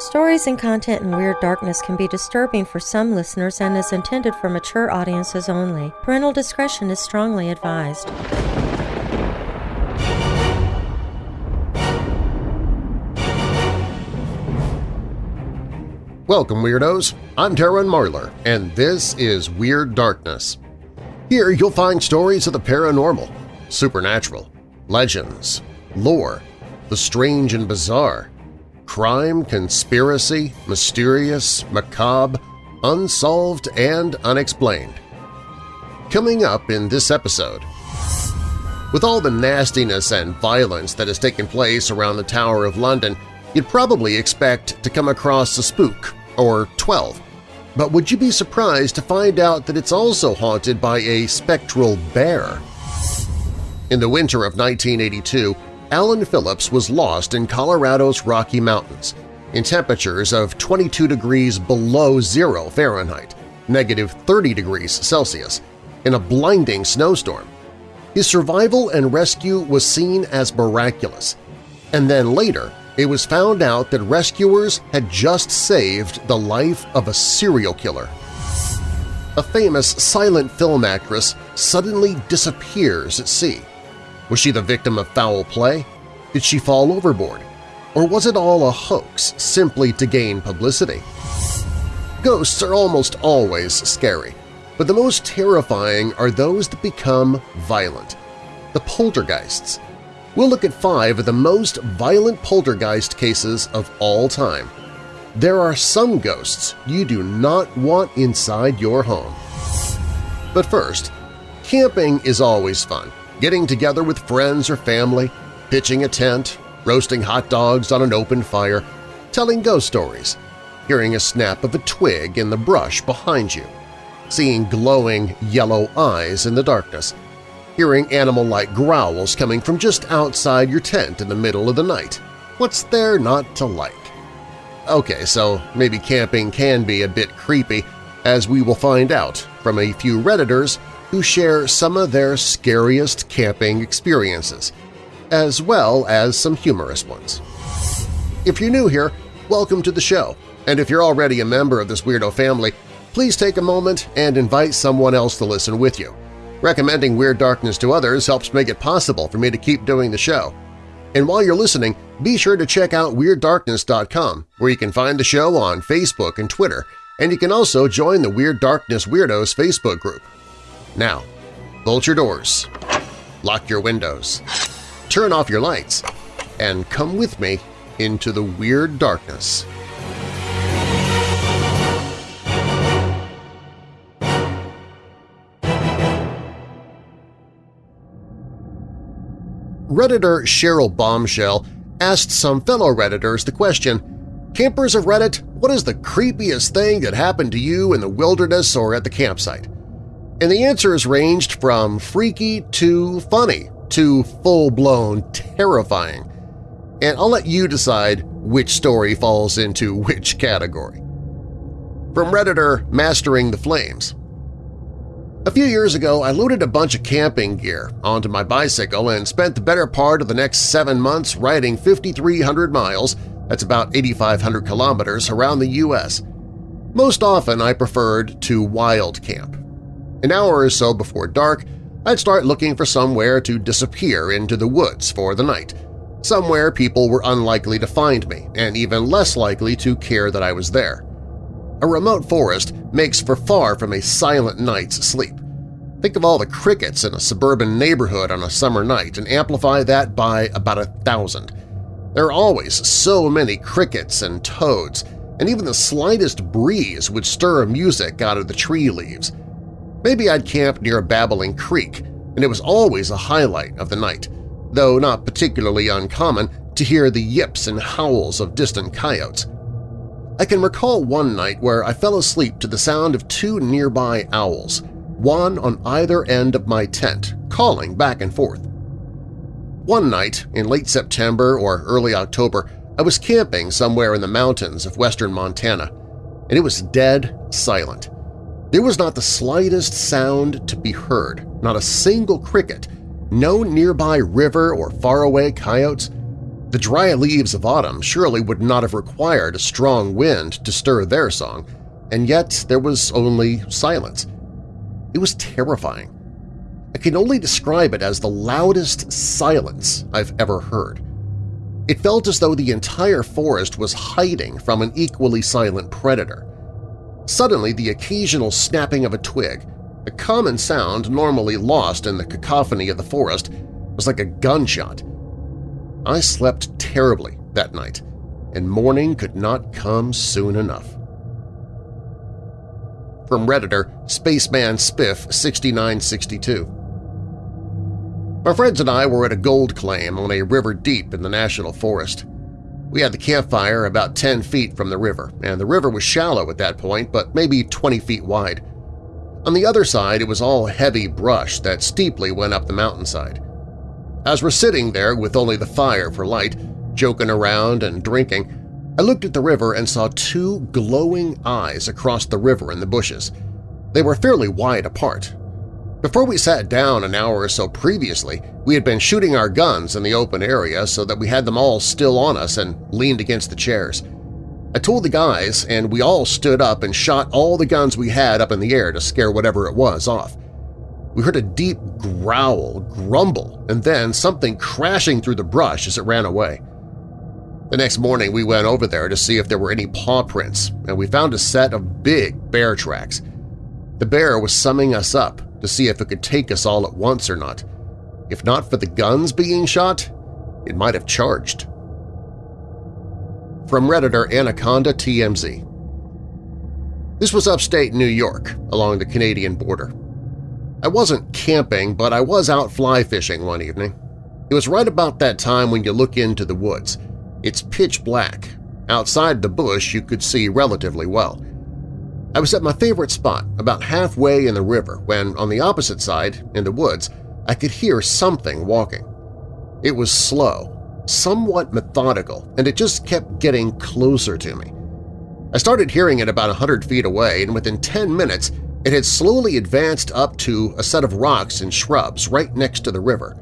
Stories and content in Weird Darkness can be disturbing for some listeners and is intended for mature audiences only. Parental discretion is strongly advised. Welcome, Weirdos! I'm Darren Marlar, and this is Weird Darkness. Here you'll find stories of the paranormal, supernatural, legends, lore, the strange and bizarre, crime, conspiracy, mysterious, macabre, unsolved, and unexplained. Coming up in this episode… With all the nastiness and violence that has taken place around the Tower of London, you'd probably expect to come across a spook, or 12. But would you be surprised to find out that it's also haunted by a spectral bear? In the winter of 1982, Alan Phillips was lost in Colorado's Rocky Mountains in temperatures of 22 degrees below zero Fahrenheit, negative 30 degrees Celsius, in a blinding snowstorm. His survival and rescue was seen as miraculous, and then later it was found out that rescuers had just saved the life of a serial killer. A famous silent film actress suddenly disappears at sea. Was she the victim of foul play? Did she fall overboard? Or was it all a hoax simply to gain publicity? Ghosts are almost always scary, but the most terrifying are those that become violent. The poltergeists. We'll look at five of the most violent poltergeist cases of all time. There are some ghosts you do not want inside your home. But first, camping is always fun getting together with friends or family, pitching a tent, roasting hot dogs on an open fire, telling ghost stories, hearing a snap of a twig in the brush behind you, seeing glowing yellow eyes in the darkness, hearing animal-like growls coming from just outside your tent in the middle of the night. What's there not to like? Okay, so maybe camping can be a bit creepy, as we will find out from a few Redditors who share some of their scariest camping experiences, as well as some humorous ones. If you're new here, welcome to the show, and if you're already a member of this weirdo family, please take a moment and invite someone else to listen with you. Recommending Weird Darkness to others helps make it possible for me to keep doing the show. And while you're listening, be sure to check out WeirdDarkness.com, where you can find the show on Facebook and Twitter, and you can also join the Weird Darkness Weirdos Facebook group. Now, bolt your doors, lock your windows, turn off your lights, and come with me into the weird darkness. Redditor Cheryl Bombshell asked some fellow Redditors the question, Campers of Reddit, what is the creepiest thing that happened to you in the wilderness or at the campsite? And the answers ranged from freaky to funny to full-blown terrifying. And I'll let you decide which story falls into which category. From Redditor Mastering the Flames A few years ago, I loaded a bunch of camping gear onto my bicycle and spent the better part of the next seven months riding 5,300 miles that's about 8,500 kilometers around the U.S. Most often I preferred to wild camp, an hour or so before dark, I'd start looking for somewhere to disappear into the woods for the night, somewhere people were unlikely to find me and even less likely to care that I was there. A remote forest makes for far from a silent night's sleep. Think of all the crickets in a suburban neighborhood on a summer night and amplify that by about a thousand. There are always so many crickets and toads, and even the slightest breeze would stir music out of the tree leaves. Maybe I'd camp near a babbling creek, and it was always a highlight of the night, though not particularly uncommon to hear the yips and howls of distant coyotes. I can recall one night where I fell asleep to the sound of two nearby owls, one on either end of my tent, calling back and forth. One night, in late September or early October, I was camping somewhere in the mountains of western Montana, and it was dead silent. There was not the slightest sound to be heard, not a single cricket, no nearby river or faraway coyotes. The dry leaves of autumn surely would not have required a strong wind to stir their song, and yet there was only silence. It was terrifying. I can only describe it as the loudest silence I've ever heard. It felt as though the entire forest was hiding from an equally silent predator. Suddenly, the occasional snapping of a twig, a common sound normally lost in the cacophony of the forest, was like a gunshot. I slept terribly that night, and morning could not come soon enough. From Redditor, Spaceman Spiff 6962 My friends and I were at a gold claim on a river deep in the National Forest. We had the campfire about 10 feet from the river, and the river was shallow at that point, but maybe 20 feet wide. On the other side, it was all heavy brush that steeply went up the mountainside. As we're sitting there with only the fire for light, joking around and drinking, I looked at the river and saw two glowing eyes across the river in the bushes. They were fairly wide apart. Before we sat down an hour or so previously, we had been shooting our guns in the open area so that we had them all still on us and leaned against the chairs. I told the guys, and we all stood up and shot all the guns we had up in the air to scare whatever it was off. We heard a deep growl, grumble, and then something crashing through the brush as it ran away. The next morning we went over there to see if there were any paw prints, and we found a set of big bear tracks. The bear was summing us up to see if it could take us all at once or not. If not for the guns being shot, it might have charged. From Redditor Anaconda TMZ This was upstate New York, along the Canadian border. I wasn't camping, but I was out fly fishing one evening. It was right about that time when you look into the woods. It's pitch black. Outside the bush you could see relatively well. I was at my favorite spot, about halfway in the river, when on the opposite side, in the woods, I could hear something walking. It was slow, somewhat methodical, and it just kept getting closer to me. I started hearing it about a hundred feet away, and within ten minutes it had slowly advanced up to a set of rocks and shrubs right next to the river.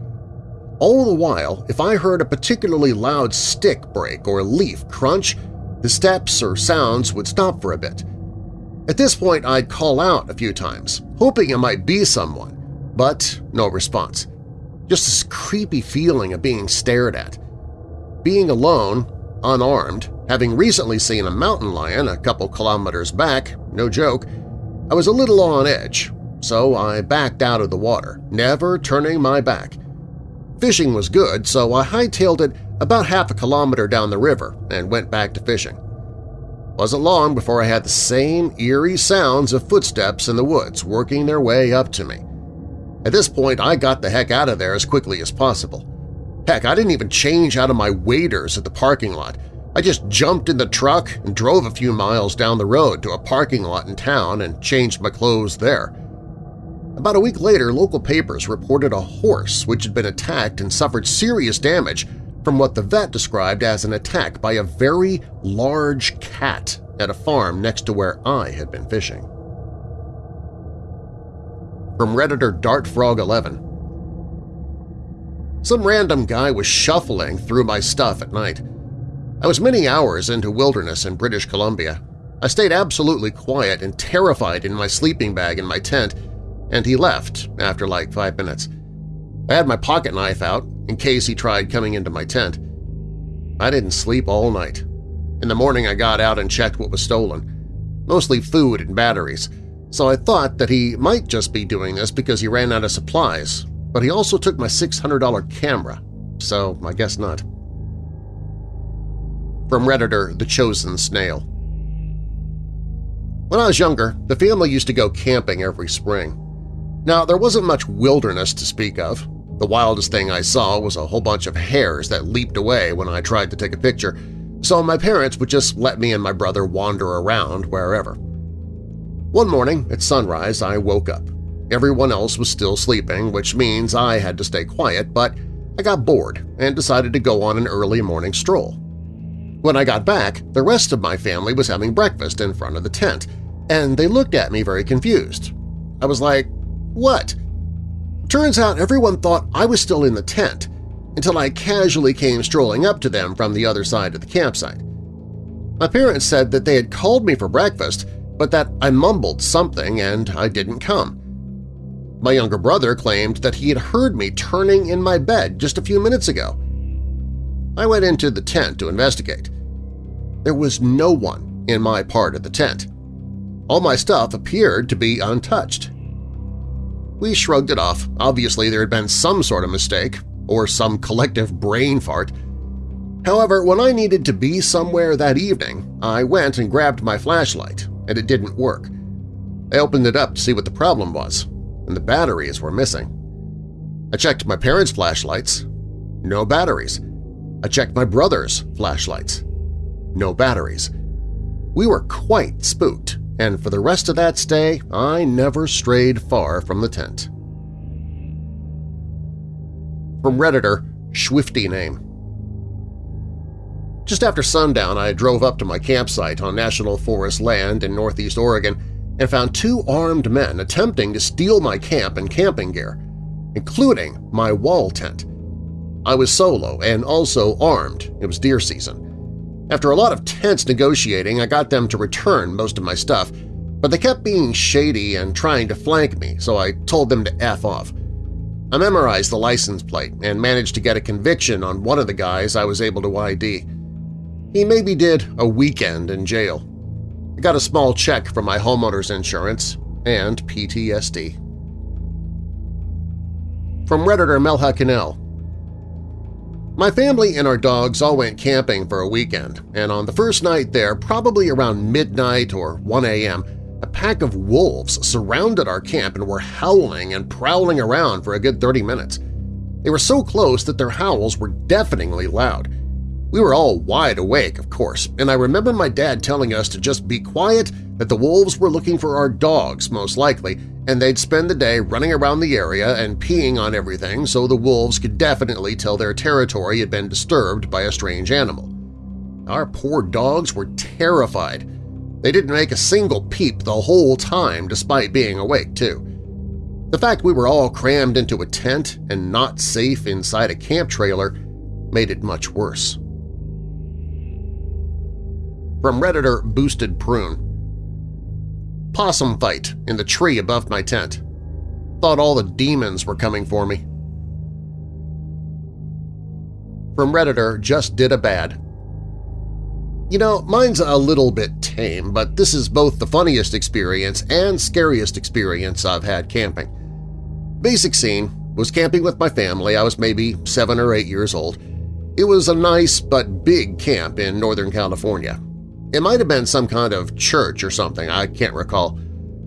All the while, if I heard a particularly loud stick break or leaf crunch, the steps or sounds would stop for a bit. At this point, I'd call out a few times, hoping it might be someone, but no response. Just this creepy feeling of being stared at. Being alone, unarmed, having recently seen a mountain lion a couple kilometers back, no joke, I was a little on edge, so I backed out of the water, never turning my back. Fishing was good, so I hightailed it about half a kilometer down the river and went back to fishing. Wasn't long before I had the same eerie sounds of footsteps in the woods working their way up to me. At this point, I got the heck out of there as quickly as possible. Heck, I didn't even change out of my waders at the parking lot. I just jumped in the truck and drove a few miles down the road to a parking lot in town and changed my clothes there. About a week later, local papers reported a horse which had been attacked and suffered serious damage from what the vet described as an attack by a very large cat at a farm next to where I had been fishing. From Redditor DartFrog11 Some random guy was shuffling through my stuff at night. I was many hours into wilderness in British Columbia. I stayed absolutely quiet and terrified in my sleeping bag in my tent, and he left after like five minutes. I had my pocket knife out in case he tried coming into my tent. I didn't sleep all night. In the morning I got out and checked what was stolen, mostly food and batteries, so I thought that he might just be doing this because he ran out of supplies, but he also took my $600 camera, so I guess not. From Redditor The Chosen Snail When I was younger, the family used to go camping every spring. Now, there wasn't much wilderness to speak of. The wildest thing I saw was a whole bunch of hares that leaped away when I tried to take a picture, so my parents would just let me and my brother wander around wherever. One morning at sunrise, I woke up. Everyone else was still sleeping, which means I had to stay quiet, but I got bored and decided to go on an early morning stroll. When I got back, the rest of my family was having breakfast in front of the tent, and they looked at me very confused. I was like, what? Turns out everyone thought I was still in the tent, until I casually came strolling up to them from the other side of the campsite. My parents said that they had called me for breakfast, but that I mumbled something and I didn't come. My younger brother claimed that he had heard me turning in my bed just a few minutes ago. I went into the tent to investigate. There was no one in my part of the tent. All my stuff appeared to be untouched. We shrugged it off. Obviously there had been some sort of mistake, or some collective brain fart. However, when I needed to be somewhere that evening, I went and grabbed my flashlight, and it didn't work. I opened it up to see what the problem was, and the batteries were missing. I checked my parents' flashlights. No batteries. I checked my brother's flashlights. No batteries. We were quite spooked, and for the rest of that stay I never strayed far from the tent. From Redditor, Swifty Name Just after sundown, I drove up to my campsite on National Forest land in northeast Oregon and found two armed men attempting to steal my camp and camping gear, including my wall tent. I was solo and also armed. It was deer season. After a lot of tense negotiating, I got them to return most of my stuff, but they kept being shady and trying to flank me, so I told them to F off. I memorized the license plate and managed to get a conviction on one of the guys I was able to ID. He maybe did a weekend in jail. I got a small check from my homeowner's insurance and PTSD. From Redditor Melha Cannell My family and our dogs all went camping for a weekend, and on the first night there, probably around midnight or 1 a.m., a pack of wolves surrounded our camp and were howling and prowling around for a good 30 minutes. They were so close that their howls were deafeningly loud. We were all wide awake, of course, and I remember my dad telling us to just be quiet, that the wolves were looking for our dogs most likely, and they'd spend the day running around the area and peeing on everything so the wolves could definitely tell their territory had been disturbed by a strange animal. Our poor dogs were terrified, they didn't make a single peep the whole time despite being awake, too. The fact we were all crammed into a tent and not safe inside a camp trailer made it much worse. From Redditor Boosted Prune Possum fight in the tree above my tent. Thought all the demons were coming for me. From Redditor Just Did a Bad you know, mine's a little bit tame, but this is both the funniest experience and scariest experience I've had camping. Basic scene was camping with my family. I was maybe seven or eight years old. It was a nice but big camp in Northern California. It might have been some kind of church or something, I can't recall.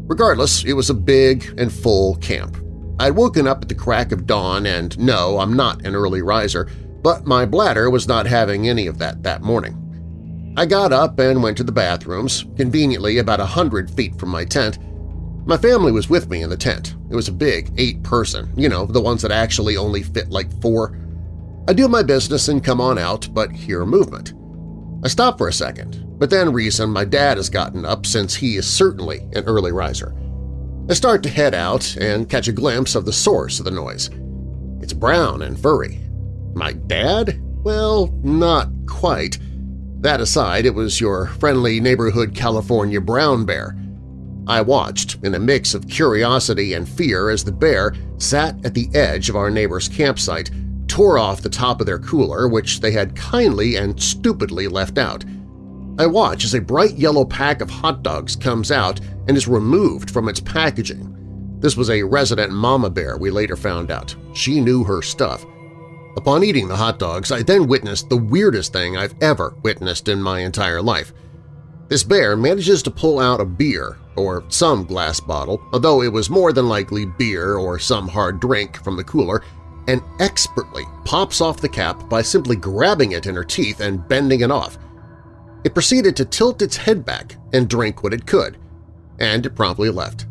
Regardless, it was a big and full camp. I'd woken up at the crack of dawn and no, I'm not an early riser, but my bladder was not having any of that that morning. I got up and went to the bathrooms, conveniently about a hundred feet from my tent. My family was with me in the tent. It was a big eight-person, you know, the ones that actually only fit like four. I do my business and come on out, but hear movement. I stop for a second, but then reason my dad has gotten up since he is certainly an early riser. I start to head out and catch a glimpse of the source of the noise. It's brown and furry. My dad? Well, not quite. That aside, it was your friendly neighborhood California brown bear. I watched in a mix of curiosity and fear as the bear sat at the edge of our neighbor's campsite, tore off the top of their cooler, which they had kindly and stupidly left out. I watch as a bright yellow pack of hot dogs comes out and is removed from its packaging. This was a resident mama bear, we later found out. She knew her stuff. Upon eating the hot dogs, I then witnessed the weirdest thing I've ever witnessed in my entire life. This bear manages to pull out a beer, or some glass bottle, although it was more than likely beer or some hard drink from the cooler, and expertly pops off the cap by simply grabbing it in her teeth and bending it off. It proceeded to tilt its head back and drink what it could, and it promptly left.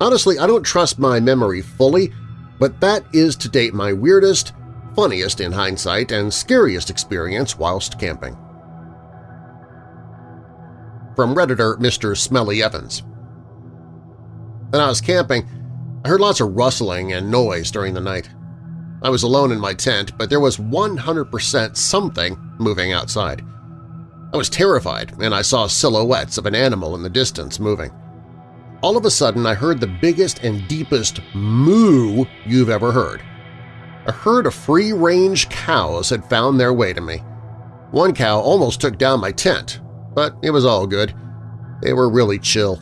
Honestly, I don't trust my memory fully, but that is to date my weirdest funniest in hindsight and scariest experience whilst camping. From Redditor Mr. Smelly Evans When I was camping, I heard lots of rustling and noise during the night. I was alone in my tent, but there was 100% something moving outside. I was terrified, and I saw silhouettes of an animal in the distance moving. All of a sudden, I heard the biggest and deepest moo you've ever heard. A herd of free-range cows had found their way to me. One cow almost took down my tent, but it was all good. They were really chill.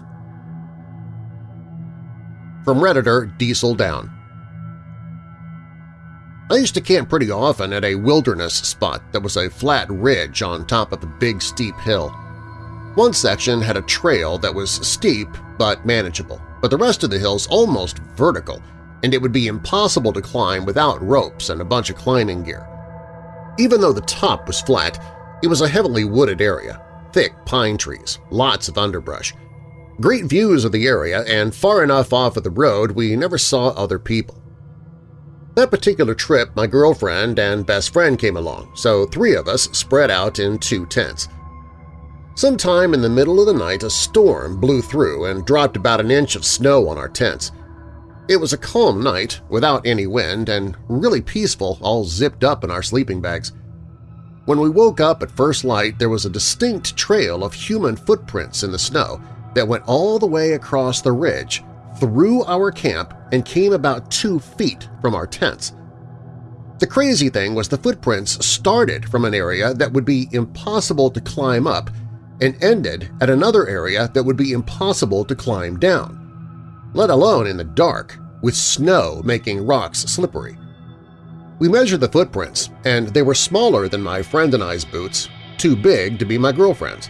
From Redditor Diesel Down I used to camp pretty often at a wilderness spot that was a flat ridge on top of a big steep hill. One section had a trail that was steep but manageable, but the rest of the hill's almost vertical, and it would be impossible to climb without ropes and a bunch of climbing gear. Even though the top was flat, it was a heavily wooded area, thick pine trees, lots of underbrush. Great views of the area, and far enough off of the road we never saw other people. That particular trip my girlfriend and best friend came along, so three of us spread out in two tents. Sometime in the middle of the night a storm blew through and dropped about an inch of snow on our tents. It was a calm night, without any wind, and really peaceful, all zipped up in our sleeping bags. When we woke up at first light, there was a distinct trail of human footprints in the snow that went all the way across the ridge, through our camp, and came about two feet from our tents. The crazy thing was the footprints started from an area that would be impossible to climb up and ended at another area that would be impossible to climb down, let alone in the dark, with snow making rocks slippery. We measured the footprints, and they were smaller than my friend and I's boots, too big to be my girlfriend's.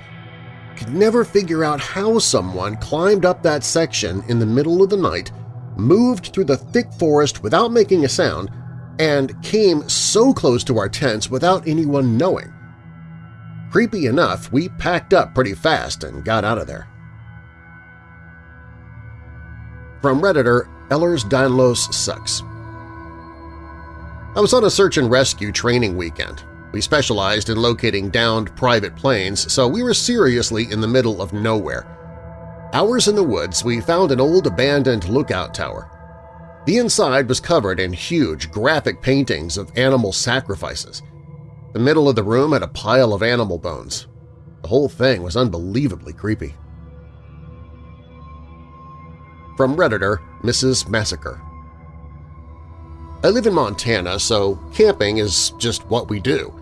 Could never figure out how someone climbed up that section in the middle of the night, moved through the thick forest without making a sound, and came so close to our tents without anyone knowing. Creepy enough, we packed up pretty fast and got out of there. From Redditor, Ehlers Danlos Sucks I was on a search and rescue training weekend. We specialized in locating downed private planes, so we were seriously in the middle of nowhere. Hours in the woods, we found an old abandoned lookout tower. The inside was covered in huge, graphic paintings of animal sacrifices. The middle of the room had a pile of animal bones. The whole thing was unbelievably creepy. From Redditor, Mrs. Massacre I live in Montana, so camping is just what we do.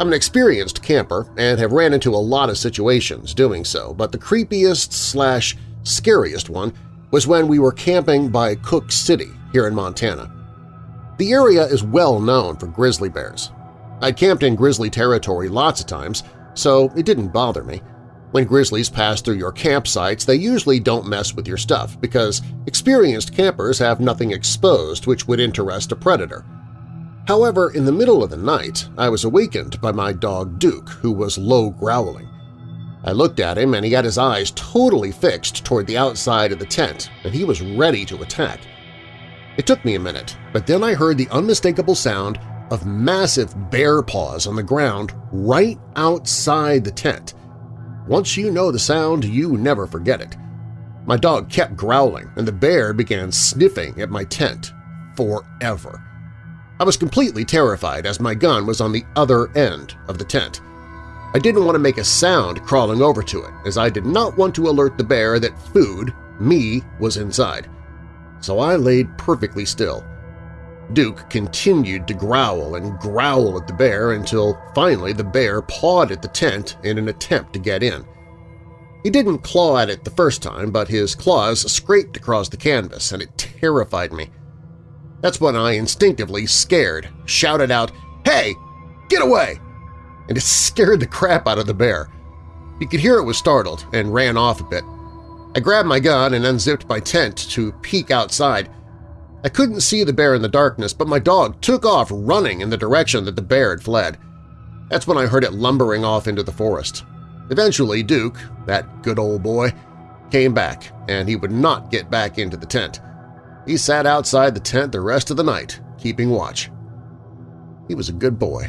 I'm an experienced camper and have ran into a lot of situations doing so, but the creepiest slash scariest one was when we were camping by Cooke City here in Montana. The area is well known for grizzly bears. I'd camped in grizzly territory lots of times, so it didn't bother me. When grizzlies pass through your campsites, they usually don't mess with your stuff because experienced campers have nothing exposed which would interest a predator. However, in the middle of the night, I was awakened by my dog Duke, who was low growling. I looked at him and he had his eyes totally fixed toward the outside of the tent, and he was ready to attack. It took me a minute, but then I heard the unmistakable sound of massive bear paws on the ground right outside the tent, once you know the sound, you never forget it. My dog kept growling, and the bear began sniffing at my tent forever. I was completely terrified as my gun was on the other end of the tent. I didn't want to make a sound crawling over to it, as I did not want to alert the bear that food, me, was inside. So I laid perfectly still, Duke continued to growl and growl at the bear until finally the bear pawed at the tent in an attempt to get in. He didn't claw at it the first time, but his claws scraped across the canvas, and it terrified me. That's when I instinctively, scared, shouted out, "'Hey! Get away!' and it scared the crap out of the bear. He could hear it was startled and ran off a bit. I grabbed my gun and unzipped my tent to peek outside, I couldn't see the bear in the darkness, but my dog took off running in the direction that the bear had fled. That's when I heard it lumbering off into the forest. Eventually, Duke, that good old boy, came back, and he would not get back into the tent. He sat outside the tent the rest of the night, keeping watch. He was a good boy.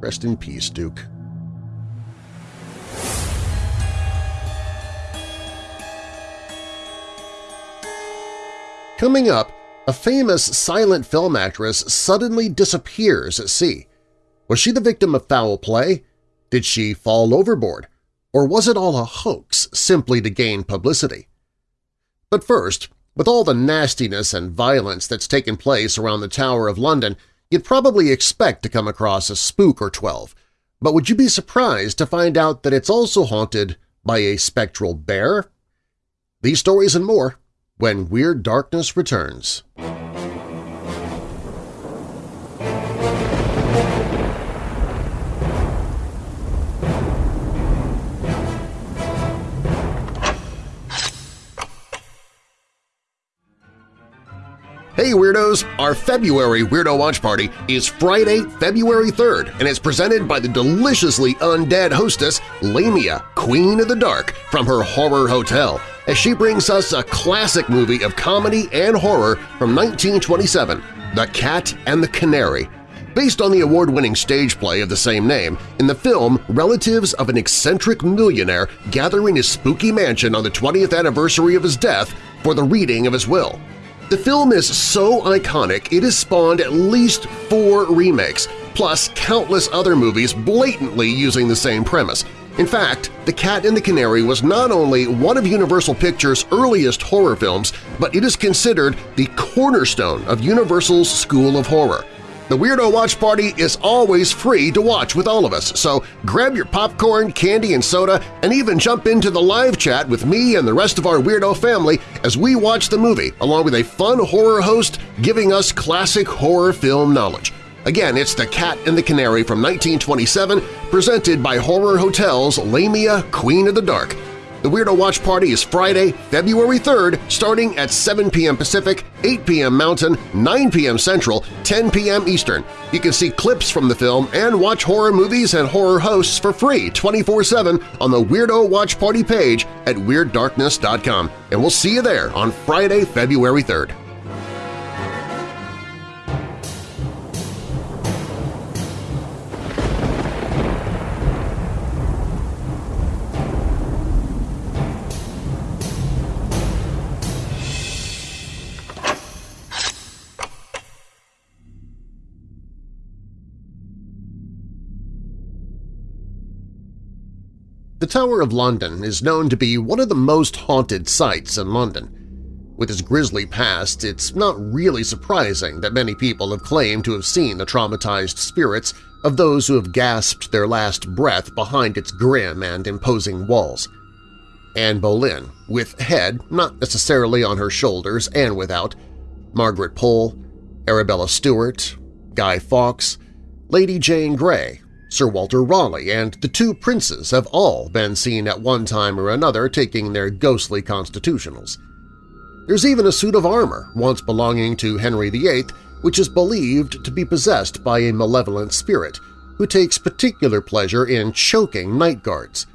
Rest in peace, Duke. Coming up, a famous silent film actress suddenly disappears at sea. Was she the victim of foul play? Did she fall overboard? Or was it all a hoax simply to gain publicity? But first, with all the nastiness and violence that's taken place around the Tower of London, you'd probably expect to come across a spook or twelve, but would you be surprised to find out that it's also haunted by a spectral bear? These stories and more when Weird Darkness returns. Hey Weirdos! Our February Weirdo Watch Party is Friday, February 3rd, and it's presented by the deliciously undead hostess Lamia, Queen of the Dark, from her Horror Hotel, as she brings us a classic movie of comedy and horror from 1927, The Cat and the Canary. Based on the award-winning stage play of the same name, in the film, relatives of an eccentric millionaire gather in his spooky mansion on the 20th anniversary of his death for the reading of his will. The film is so iconic it has spawned at least four remakes, plus countless other movies blatantly using the same premise. In fact, The Cat and the Canary was not only one of Universal Pictures' earliest horror films, but it is considered the cornerstone of Universal's School of Horror. The Weirdo Watch Party is always free to watch with all of us, so grab your popcorn, candy, and soda, and even jump into the live chat with me and the rest of our Weirdo family as we watch the movie, along with a fun horror host giving us classic horror film knowledge. Again, it's The Cat and the Canary from 1927, presented by Horror Hotel's Lamia Queen of the Dark. The Weirdo Watch Party is Friday, February 3rd, starting at 7 p.m. Pacific, 8 p.m. Mountain, 9 p.m. Central, 10 p.m. Eastern. You can see clips from the film and watch horror movies and horror hosts for free 24-7 on the Weirdo Watch Party page at WeirdDarkness.com. And we'll see you there on Friday, February 3rd. The Tower of London is known to be one of the most haunted sites in London. With its grisly past, it's not really surprising that many people have claimed to have seen the traumatized spirits of those who have gasped their last breath behind its grim and imposing walls. Anne Boleyn, with head not necessarily on her shoulders and without, Margaret Pole, Arabella Stuart, Guy Fawkes, Lady Jane Grey, Sir Walter Raleigh and the two princes have all been seen at one time or another taking their ghostly constitutionals. There's even a suit of armor once belonging to Henry VIII which is believed to be possessed by a malevolent spirit who takes particular pleasure in choking night guards.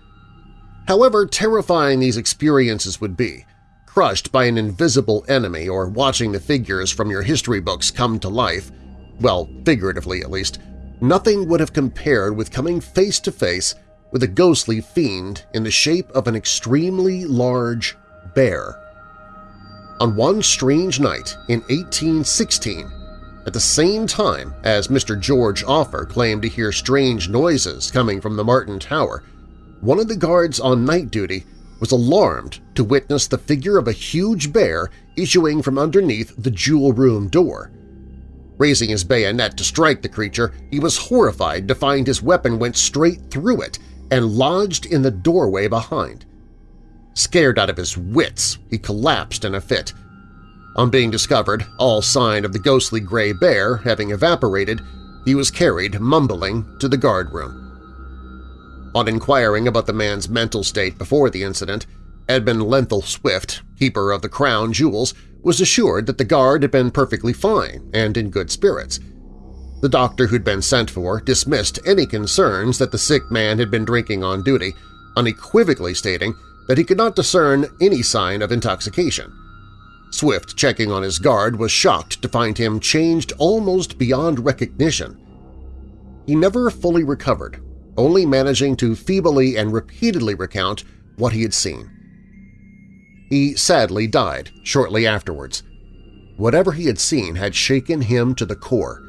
However terrifying these experiences would be, crushed by an invisible enemy or watching the figures from your history books come to life, well, figuratively at least, nothing would have compared with coming face to face with a ghostly fiend in the shape of an extremely large bear. On one strange night in 1816, at the same time as Mr. George Offer claimed to hear strange noises coming from the Martin Tower, one of the guards on night duty was alarmed to witness the figure of a huge bear issuing from underneath the jewel room door. Raising his bayonet to strike the creature, he was horrified to find his weapon went straight through it and lodged in the doorway behind. Scared out of his wits, he collapsed in a fit. On being discovered, all sign of the ghostly gray bear having evaporated, he was carried, mumbling, to the guard room. On inquiring about the man's mental state before the incident, Edmund Lenthal Swifte, keeper of the crown jewels, was assured that the guard had been perfectly fine and in good spirits. The doctor who'd been sent for dismissed any concerns that the sick man had been drinking on duty, unequivocally stating that he could not discern any sign of intoxication. Swifte, checking on his guard, was shocked to find him changed almost beyond recognition. He never fully recovered, only managing to feebly and repeatedly recount what he had seen. He sadly died shortly afterwards. whatever he had seen had shaken him to the core.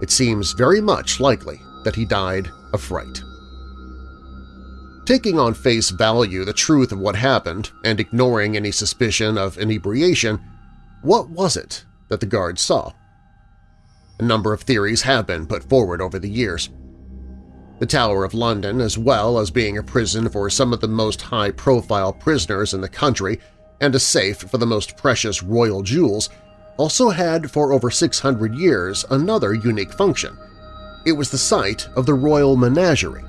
It seems very much likely that he died of fright. Taking on face value the truth of what happened and ignoring any suspicion of inebriation, what was it that the guards saw? A number of theories have been put forward over the years. The Tower of London, as well as being a prison for some of the most high-profile prisoners in the country and a safe for the most precious royal jewels, also had for over 600 years another unique function. It was the site of the Royal Menagerie.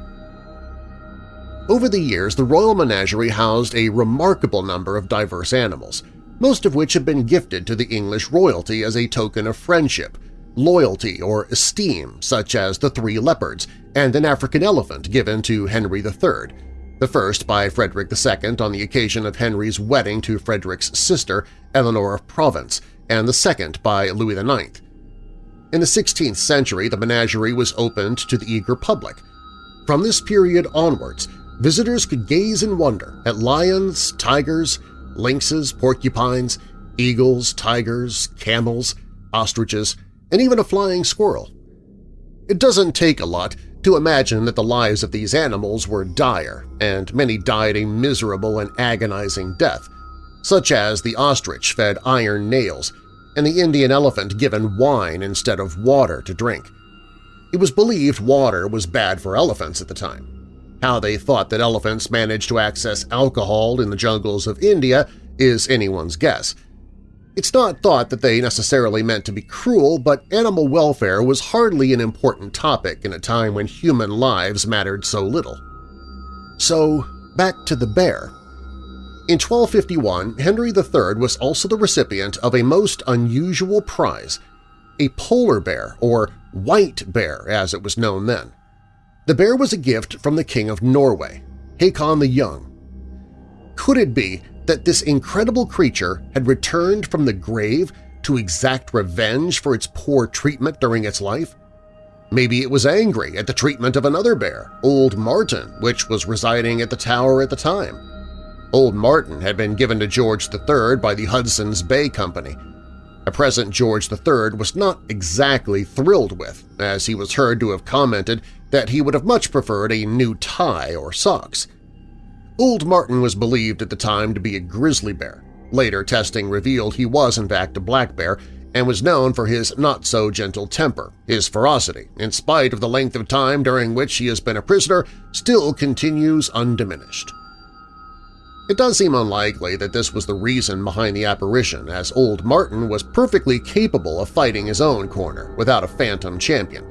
Over the years, the Royal Menagerie housed a remarkable number of diverse animals, most of which had been gifted to the English royalty as a token of friendship, loyalty, or esteem, such as the three leopards and an African elephant given to Henry III, the first by Frederick II on the occasion of Henry's wedding to Frederick's sister, Eleanor of Provence, and the second by Louis IX. In the 16th century, the menagerie was opened to the eager public. From this period onwards, visitors could gaze in wonder at lions, tigers, lynxes, porcupines, eagles, tigers, camels, ostriches, and even a flying squirrel. It doesn't take a lot to imagine that the lives of these animals were dire, and many died a miserable and agonizing death, such as the ostrich fed iron nails and the Indian elephant given wine instead of water to drink. It was believed water was bad for elephants at the time. How they thought that elephants managed to access alcohol in the jungles of India is anyone's guess, it's not thought that they necessarily meant to be cruel, but animal welfare was hardly an important topic in a time when human lives mattered so little. So, back to the bear. In 1251, Henry III was also the recipient of a most unusual prize, a polar bear, or white bear as it was known then. The bear was a gift from the King of Norway, Hakon the Young. Could it be that this incredible creature had returned from the grave to exact revenge for its poor treatment during its life? Maybe it was angry at the treatment of another bear, Old Martin, which was residing at the tower at the time. Old Martin had been given to George III by the Hudson's Bay Company. A present George III was not exactly thrilled with, as he was heard to have commented that he would have much preferred a new tie or socks. Old Martin was believed at the time to be a grizzly bear. Later testing revealed he was in fact a black bear and was known for his not-so-gentle temper. His ferocity, in spite of the length of time during which he has been a prisoner, still continues undiminished. It does seem unlikely that this was the reason behind the apparition, as Old Martin was perfectly capable of fighting his own corner without a phantom champion,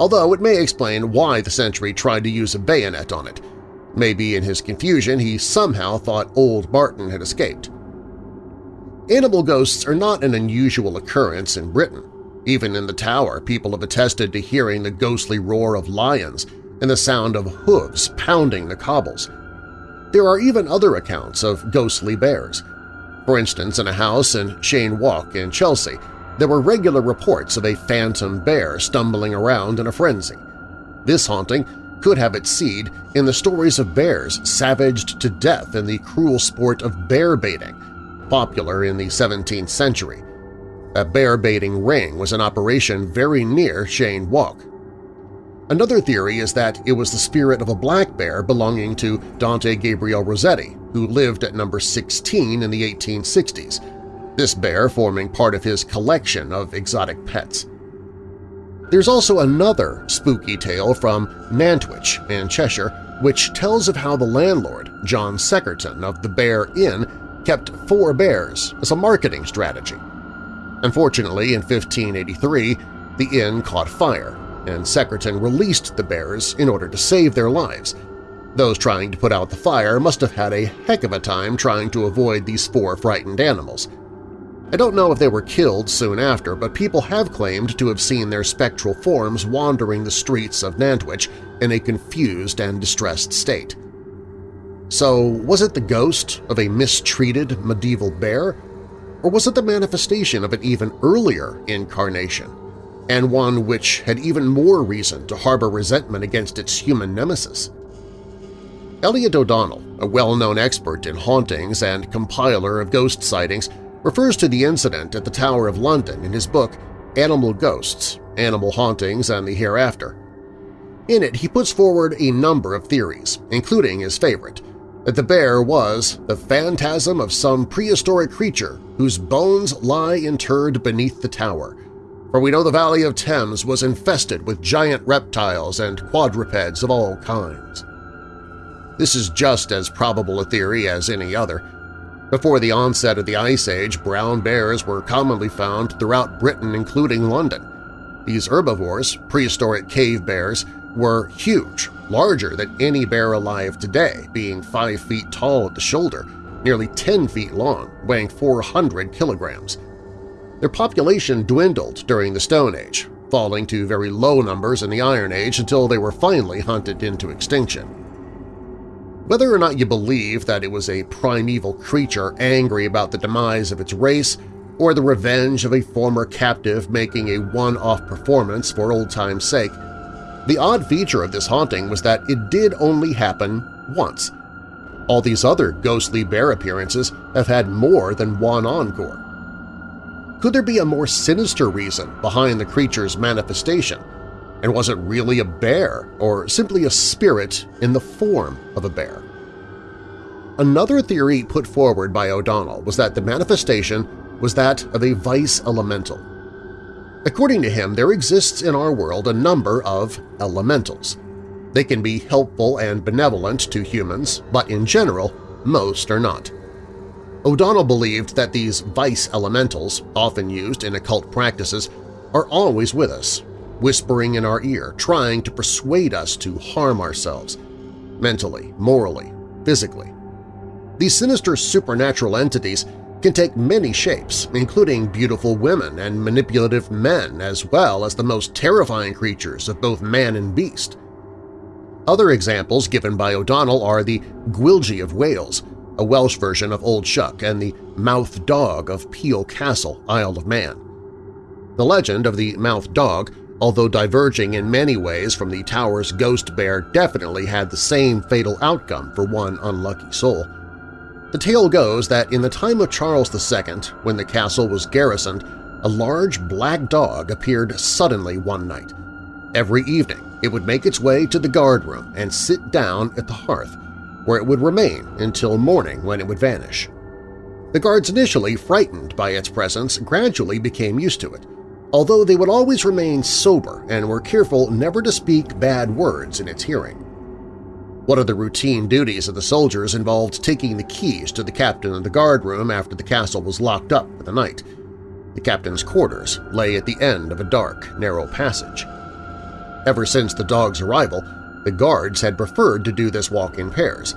although it may explain why the sentry tried to use a bayonet on it, Maybe in his confusion he somehow thought old Martin had escaped. Animal ghosts are not an unusual occurrence in Britain. Even in the tower, people have attested to hearing the ghostly roar of lions and the sound of hooves pounding the cobbles. There are even other accounts of ghostly bears. For instance, in a house in Cheyne Walk in Chelsea, there were regular reports of a phantom bear stumbling around in a frenzy. This haunting could have its seed in the stories of bears savaged to death in the cruel sport of bear baiting, popular in the 17th century. A bear baiting ring was an operation very near Cheyne Walk. Another theory is that it was the spirit of a black bear belonging to Dante Gabriel Rossetti, who lived at number 16 in the 1860s, this bear forming part of his collection of exotic pets. There's also another spooky tale from Nantwich in Cheshire which tells of how the landlord, John Seckerston of the Bear Inn, kept four bears as a marketing strategy. Unfortunately, in 1583, the inn caught fire, and Seckerston released the bears in order to save their lives. Those trying to put out the fire must have had a heck of a time trying to avoid these four frightened animals. I don't know if they were killed soon after, but people have claimed to have seen their spectral forms wandering the streets of Nantwich in a confused and distressed state. So was it the ghost of a mistreated medieval bear, or was it the manifestation of an even earlier incarnation, and one which had even more reason to harbor resentment against its human nemesis? Elliott O'Donnell, a well-known expert in hauntings and compiler of ghost sightings, refers to the incident at the Tower of London in his book Animal Ghosts, Animal Hauntings and the Hereafter. In it, he puts forward a number of theories, including his favorite, that the bear was the phantasm of some prehistoric creature whose bones lie interred beneath the tower, for we know the Valley of Thames was infested with giant reptiles and quadrupeds of all kinds. This is just as probable a theory as any other. Before the onset of the Ice Age, brown bears were commonly found throughout Britain including London. These herbivores, prehistoric cave bears, were huge, larger than any bear alive today, being 5 feet tall at the shoulder, nearly 10 feet long, weighing 400 kilograms. Their population dwindled during the Stone Age, falling to very low numbers in the Iron Age until they were finally hunted into extinction. Whether or not you believe that it was a primeval creature angry about the demise of its race or the revenge of a former captive making a one-off performance for old time's sake, the odd feature of this haunting was that it did only happen once. All these other ghostly bear appearances have had more than one encore. Could there be a more sinister reason behind the creature's manifestation? And was it really a bear or simply a spirit in the form of a bear? Another theory put forward by O'Donnell was that the manifestation was that of a vice elemental. According to him, there exists in our world a number of elementals. They can be helpful and benevolent to humans, but in general, most are not. O'Donnell believed that these vice elementals, often used in occult practices, are always with us, whispering in our ear, trying to persuade us to harm ourselves, mentally, morally, physically. These sinister supernatural entities can take many shapes, including beautiful women and manipulative men as well as the most terrifying creatures of both man and beast. Other examples given by O'Donnell are the Gwyllgi of Wales, a Welsh version of Old Shuck, and the Mauthe Doog of Peel Castle, Isle of Man. The legend of the Mauthe Doog, although diverging in many ways from the tower's ghost bear definitely had the same fatal outcome for one unlucky soul. The tale goes that in the time of Charles II, when the castle was garrisoned, a large black dog appeared suddenly one night. Every evening it would make its way to the guard room and sit down at the hearth, where it would remain until morning when it would vanish. The guards initially frightened by its presence gradually became used to it, although they would always remain sober and were careful never to speak bad words in its hearing. One of the routine duties of the soldiers involved taking the keys to the captain of the guard room after the castle was locked up for the night. The captain's quarters lay at the end of a dark, narrow passage. Ever since the dog's arrival, the guards had preferred to do this walk in pairs.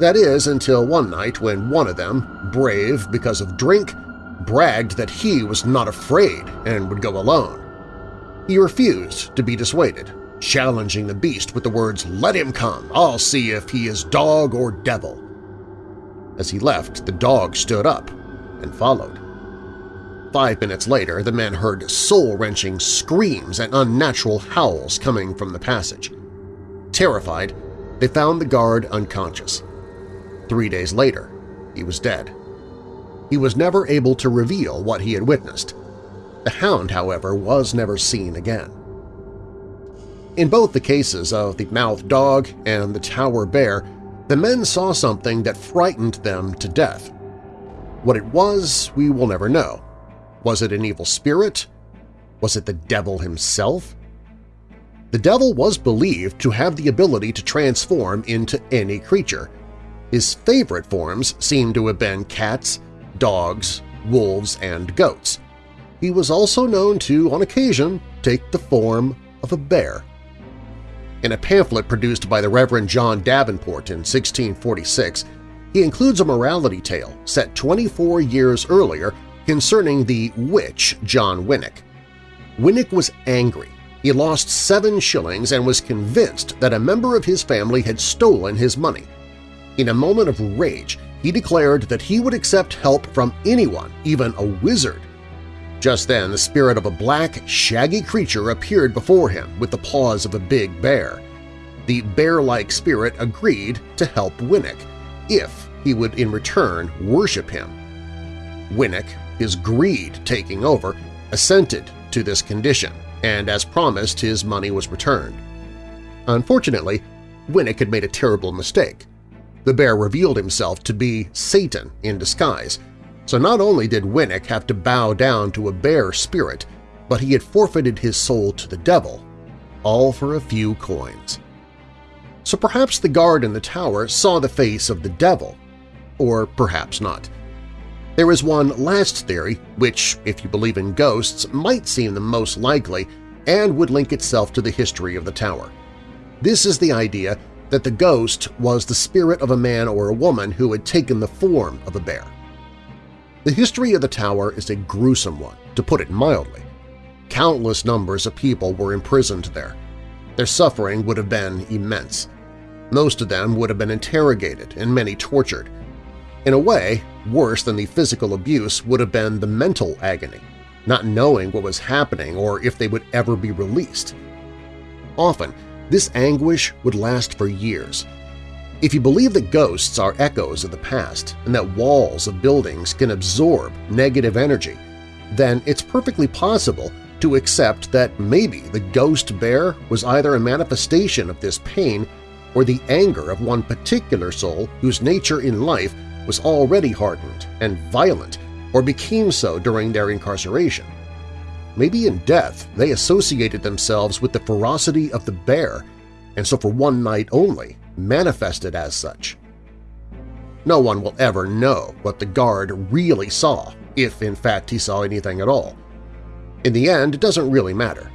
That is, until one night when one of them, brave because of drink, bragged that he was not afraid and would go alone. He refused to be dissuaded, challenging the beast with the words, "'Let him come! I'll see if he is dog or devil!' As he left, the dog stood up and followed. Five minutes later, the men heard soul-wrenching screams and unnatural howls coming from the passage. Terrified, they found the guard unconscious. Three days later, he was dead. He was never able to reveal what he had witnessed. The hound, however, was never seen again. In both the cases of the Mauthe Doog and the Tower Bear, the men saw something that frightened them to death. What it was, we will never know. Was it an evil spirit? Was it the devil himself? The devil was believed to have the ability to transform into any creature. His favorite forms seem to have been cats, dogs, wolves, and goats. He was also known to, on occasion, take the form of a bear. In a pamphlet produced by the Reverend John Davenport in 1646, he includes a morality tale set 24 years earlier concerning the witch John Winnick. Winnick was angry. He lost seven shillings and was convinced that a member of his family had stolen his money. In a moment of rage, he declared that he would accept help from anyone, even a wizard, just then the spirit of a black, shaggy creature appeared before him with the paws of a big bear. The bear-like spirit agreed to help Winnick if he would in return worship him. Winnick, his greed taking over, assented to this condition, and as promised his money was returned. Unfortunately, Winnick had made a terrible mistake. The bear revealed himself to be Satan in disguise, so not only did Winnick have to bow down to a bear spirit, but he had forfeited his soul to the devil, all for a few coins. So perhaps the guard in the tower saw the face of the devil, or perhaps not. There is one last theory, which, if you believe in ghosts, might seem the most likely and would link itself to the history of the tower. This is the idea that the ghost was the spirit of a man or a woman who had taken the form of a bear. The history of the tower is a gruesome one, to put it mildly. Countless numbers of people were imprisoned there. Their suffering would have been immense. Most of them would have been interrogated and many tortured, in a way, worse than the physical abuse would have been the mental agony, not knowing what was happening or if they would ever be released. Often, this anguish would last for years. If you believe that ghosts are echoes of the past and that walls of buildings can absorb negative energy, then it's perfectly possible to accept that maybe the ghost bear was either a manifestation of this pain or the anger of one particular soul whose nature in life was already hardened and violent or became so during their incarceration. Maybe in death they associated themselves with the ferocity of the bear and so for one night only manifested as such. No one will ever know what the guard really saw, if in fact he saw anything at all. In the end, it doesn't really matter.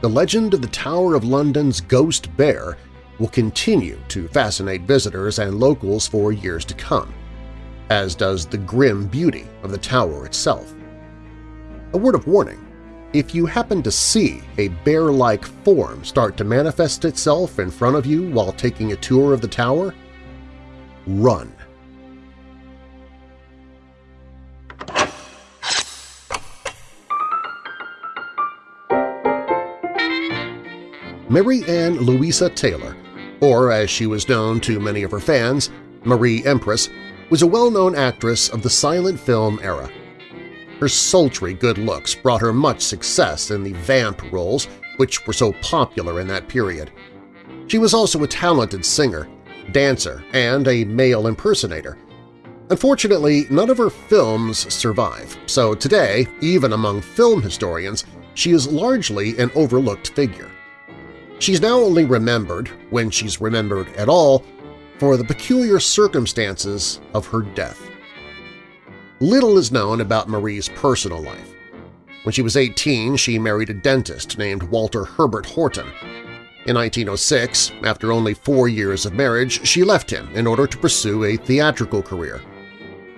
The legend of the Tower of London's ghost bear will continue to fascinate visitors and locals for years to come as does the grim beauty of the tower itself. A word of warning, if you happen to see a bear-like form start to manifest itself in front of you while taking a tour of the tower, run. Mary Ann Louisa Taylor, or as she was known to many of her fans, Marie Empress, was a well-known actress of the silent film era. Her sultry good looks brought her much success in the vamp roles which were so popular in that period. She was also a talented singer, dancer, and a male impersonator. Unfortunately, none of her films survive, so today, even among film historians, she is largely an overlooked figure. She's now only remembered, when she's remembered at all, for the peculiar circumstances of her death. Little is known about Marie's personal life. When she was 18, she married a dentist named Walter Herbert Horton. In 1906, after only four years of marriage, she left him in order to pursue a theatrical career.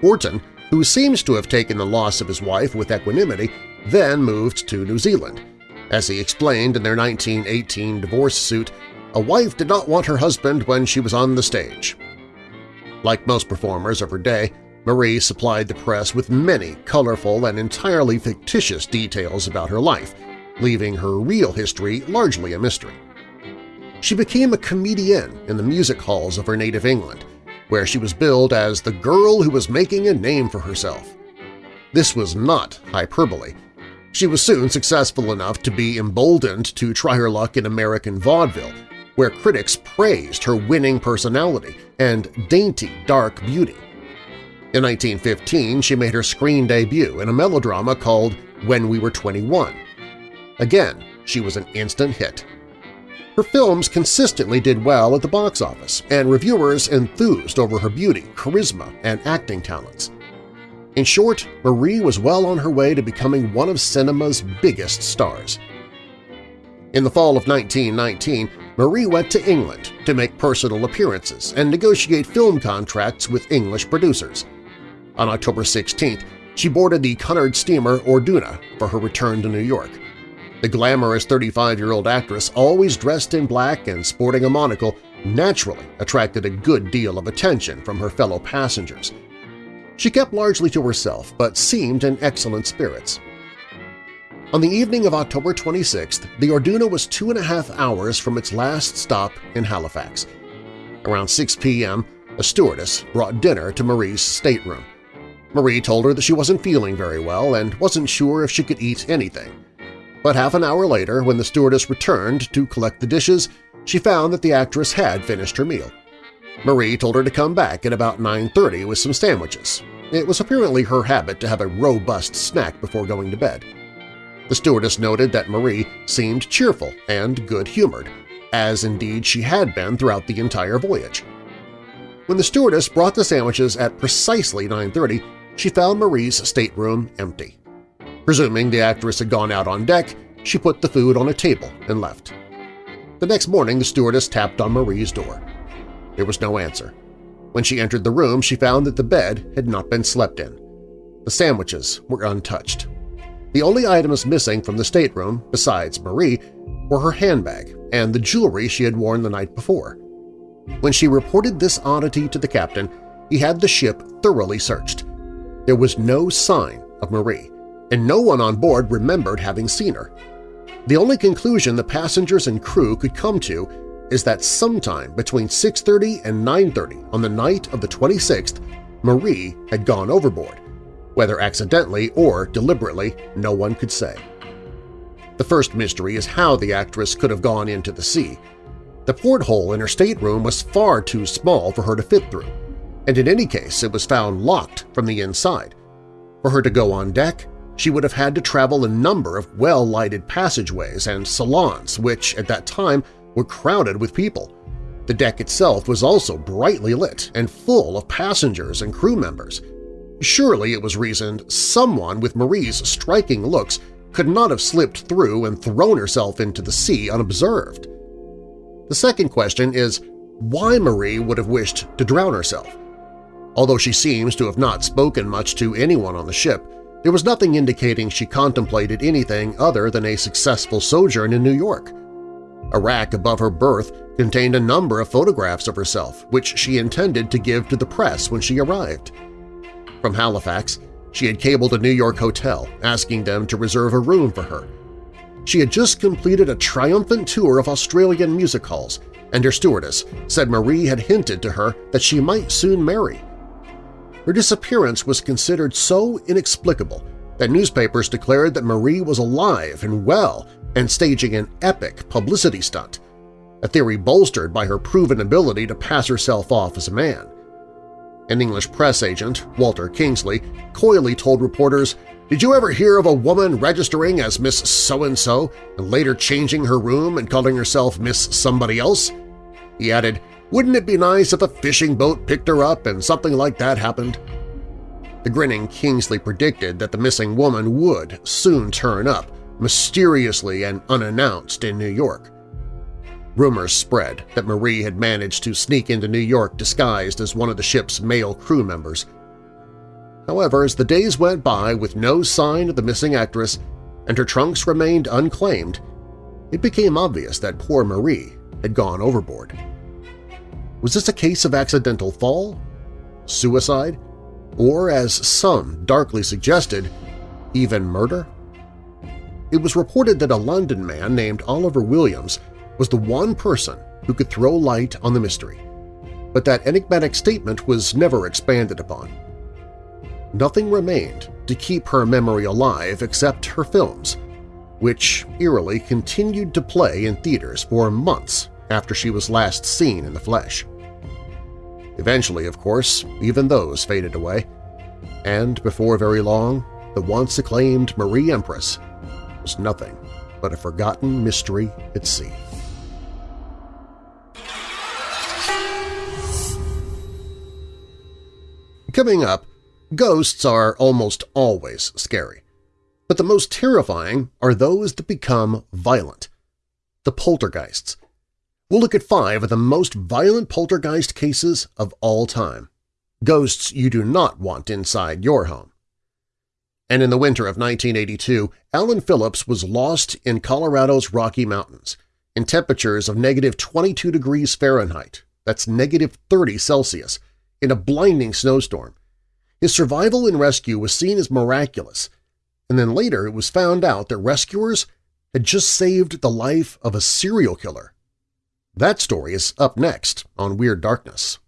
Horton, who seems to have taken the loss of his wife with equanimity, then moved to New Zealand. As he explained in their 1918 divorce suit, a wife did not want her husband when she was on the stage. Like most performers of her day, Marie supplied the press with many colorful and entirely fictitious details about her life, leaving her real history largely a mystery. She became a comedian in the music halls of her native England, where she was billed as the girl who was making a name for herself. This was not hyperbole. She was soon successful enough to be emboldened to try her luck in American vaudeville, where critics praised her winning personality and dainty dark beauty. In 1915, she made her screen debut in a melodrama called When We Were 21. Again, she was an instant hit. Her films consistently did well at the box office, and reviewers enthused over her beauty, charisma, and acting talents. In short, Marie was well on her way to becoming one of cinema's biggest stars. In the fall of 1919, Marie went to England to make personal appearances and negotiate film contracts with English producers. On October 16th, she boarded the Cunard steamer Orduna for her return to New York. The glamorous 35-year-old actress, always dressed in black and sporting a monocle, naturally attracted a good deal of attention from her fellow passengers. She kept largely to herself but seemed in excellent spirits. On the evening of October 26th, the Orduna was two and a half hours from its last stop in Halifax. Around 6 p.m., a stewardess brought dinner to Marie's stateroom. Marie told her that she wasn't feeling very well and wasn't sure if she could eat anything. But half an hour later, when the stewardess returned to collect the dishes, she found that the actress had finished her meal. Marie told her to come back at about 9.30 with some sandwiches. It was apparently her habit to have a robust snack before going to bed. The stewardess noted that Marie seemed cheerful and good-humored, as indeed she had been throughout the entire voyage. When the stewardess brought the sandwiches at precisely 9.30, she found Marie's stateroom empty. Presuming the actress had gone out on deck, she put the food on a table and left. The next morning the stewardess tapped on Marie's door. There was no answer. When she entered the room, she found that the bed had not been slept in. The sandwiches were untouched. The only items missing from the stateroom, besides Marie, were her handbag and the jewelry she had worn the night before. When she reported this oddity to the captain, he had the ship thoroughly searched. There was no sign of Marie, and no one on board remembered having seen her. The only conclusion the passengers and crew could come to is that sometime between 6.30 and 9.30 on the night of the 26th, Marie had gone overboard. Whether accidentally or deliberately, no one could say. The first mystery is how the actress could have gone into the sea. The porthole in her stateroom was far too small for her to fit through, and in any case it was found locked from the inside. For her to go on deck, she would have had to travel a number of well-lighted passageways and salons which, at that time, were crowded with people. The deck itself was also brightly lit and full of passengers and crew members. Surely it was reasoned someone with Marie's striking looks could not have slipped through and thrown herself into the sea unobserved. The second question is why Marie would have wished to drown herself. Although she seems to have not spoken much to anyone on the ship, there was nothing indicating she contemplated anything other than a successful sojourn in New York. A rack above her berth contained a number of photographs of herself, which she intended to give to the press when she arrived. From Halifax, she had cabled a New York hotel asking them to reserve a room for her. She had just completed a triumphant tour of Australian music halls, and her stewardess said Marie had hinted to her that she might soon marry. Her disappearance was considered so inexplicable that newspapers declared that Marie was alive and well and staging an epic publicity stunt, a theory bolstered by her proven ability to pass herself off as a man. An English press agent, Walter Kingsley, coyly told reporters, did you ever hear of a woman registering as Miss So-and-so and later changing her room and calling herself Miss Somebody Else? He added, wouldn't it be nice if a fishing boat picked her up and something like that happened? The grinning Kingsley predicted that the missing woman would soon turn up, mysteriously and unannounced in New York. Rumors spread that Marie had managed to sneak into New York disguised as one of the ship's male crew members. However, as the days went by with no sign of the missing actress and her trunks remained unclaimed, it became obvious that poor Marie had gone overboard. Was this a case of accidental fall? Suicide? Or, as some darkly suggested, even murder? It was reported that a London man named Oliver Williams was the one person who could throw light on the mystery, but that enigmatic statement was never expanded upon. Nothing remained to keep her memory alive except her films, which eerily continued to play in theaters for months after she was last seen in the flesh. Eventually, of course, even those faded away, and before very long, the once acclaimed Marie Empress was nothing but a forgotten mystery at sea. Coming up, ghosts are almost always scary, but the most terrifying are those that become violent. The poltergeists, We'll look at five of the most violent poltergeist cases of all time. Ghosts you do not want inside your home. And in the winter of 1982, Alan Phillips was lost in Colorado's Rocky Mountains in temperatures of negative 22 degrees Fahrenheit, that's negative 30 Celsius, in a blinding snowstorm. His survival and rescue was seen as miraculous, and then later it was found out that rescuers had just saved the life of a serial killer that story is up next on Weird Darkness.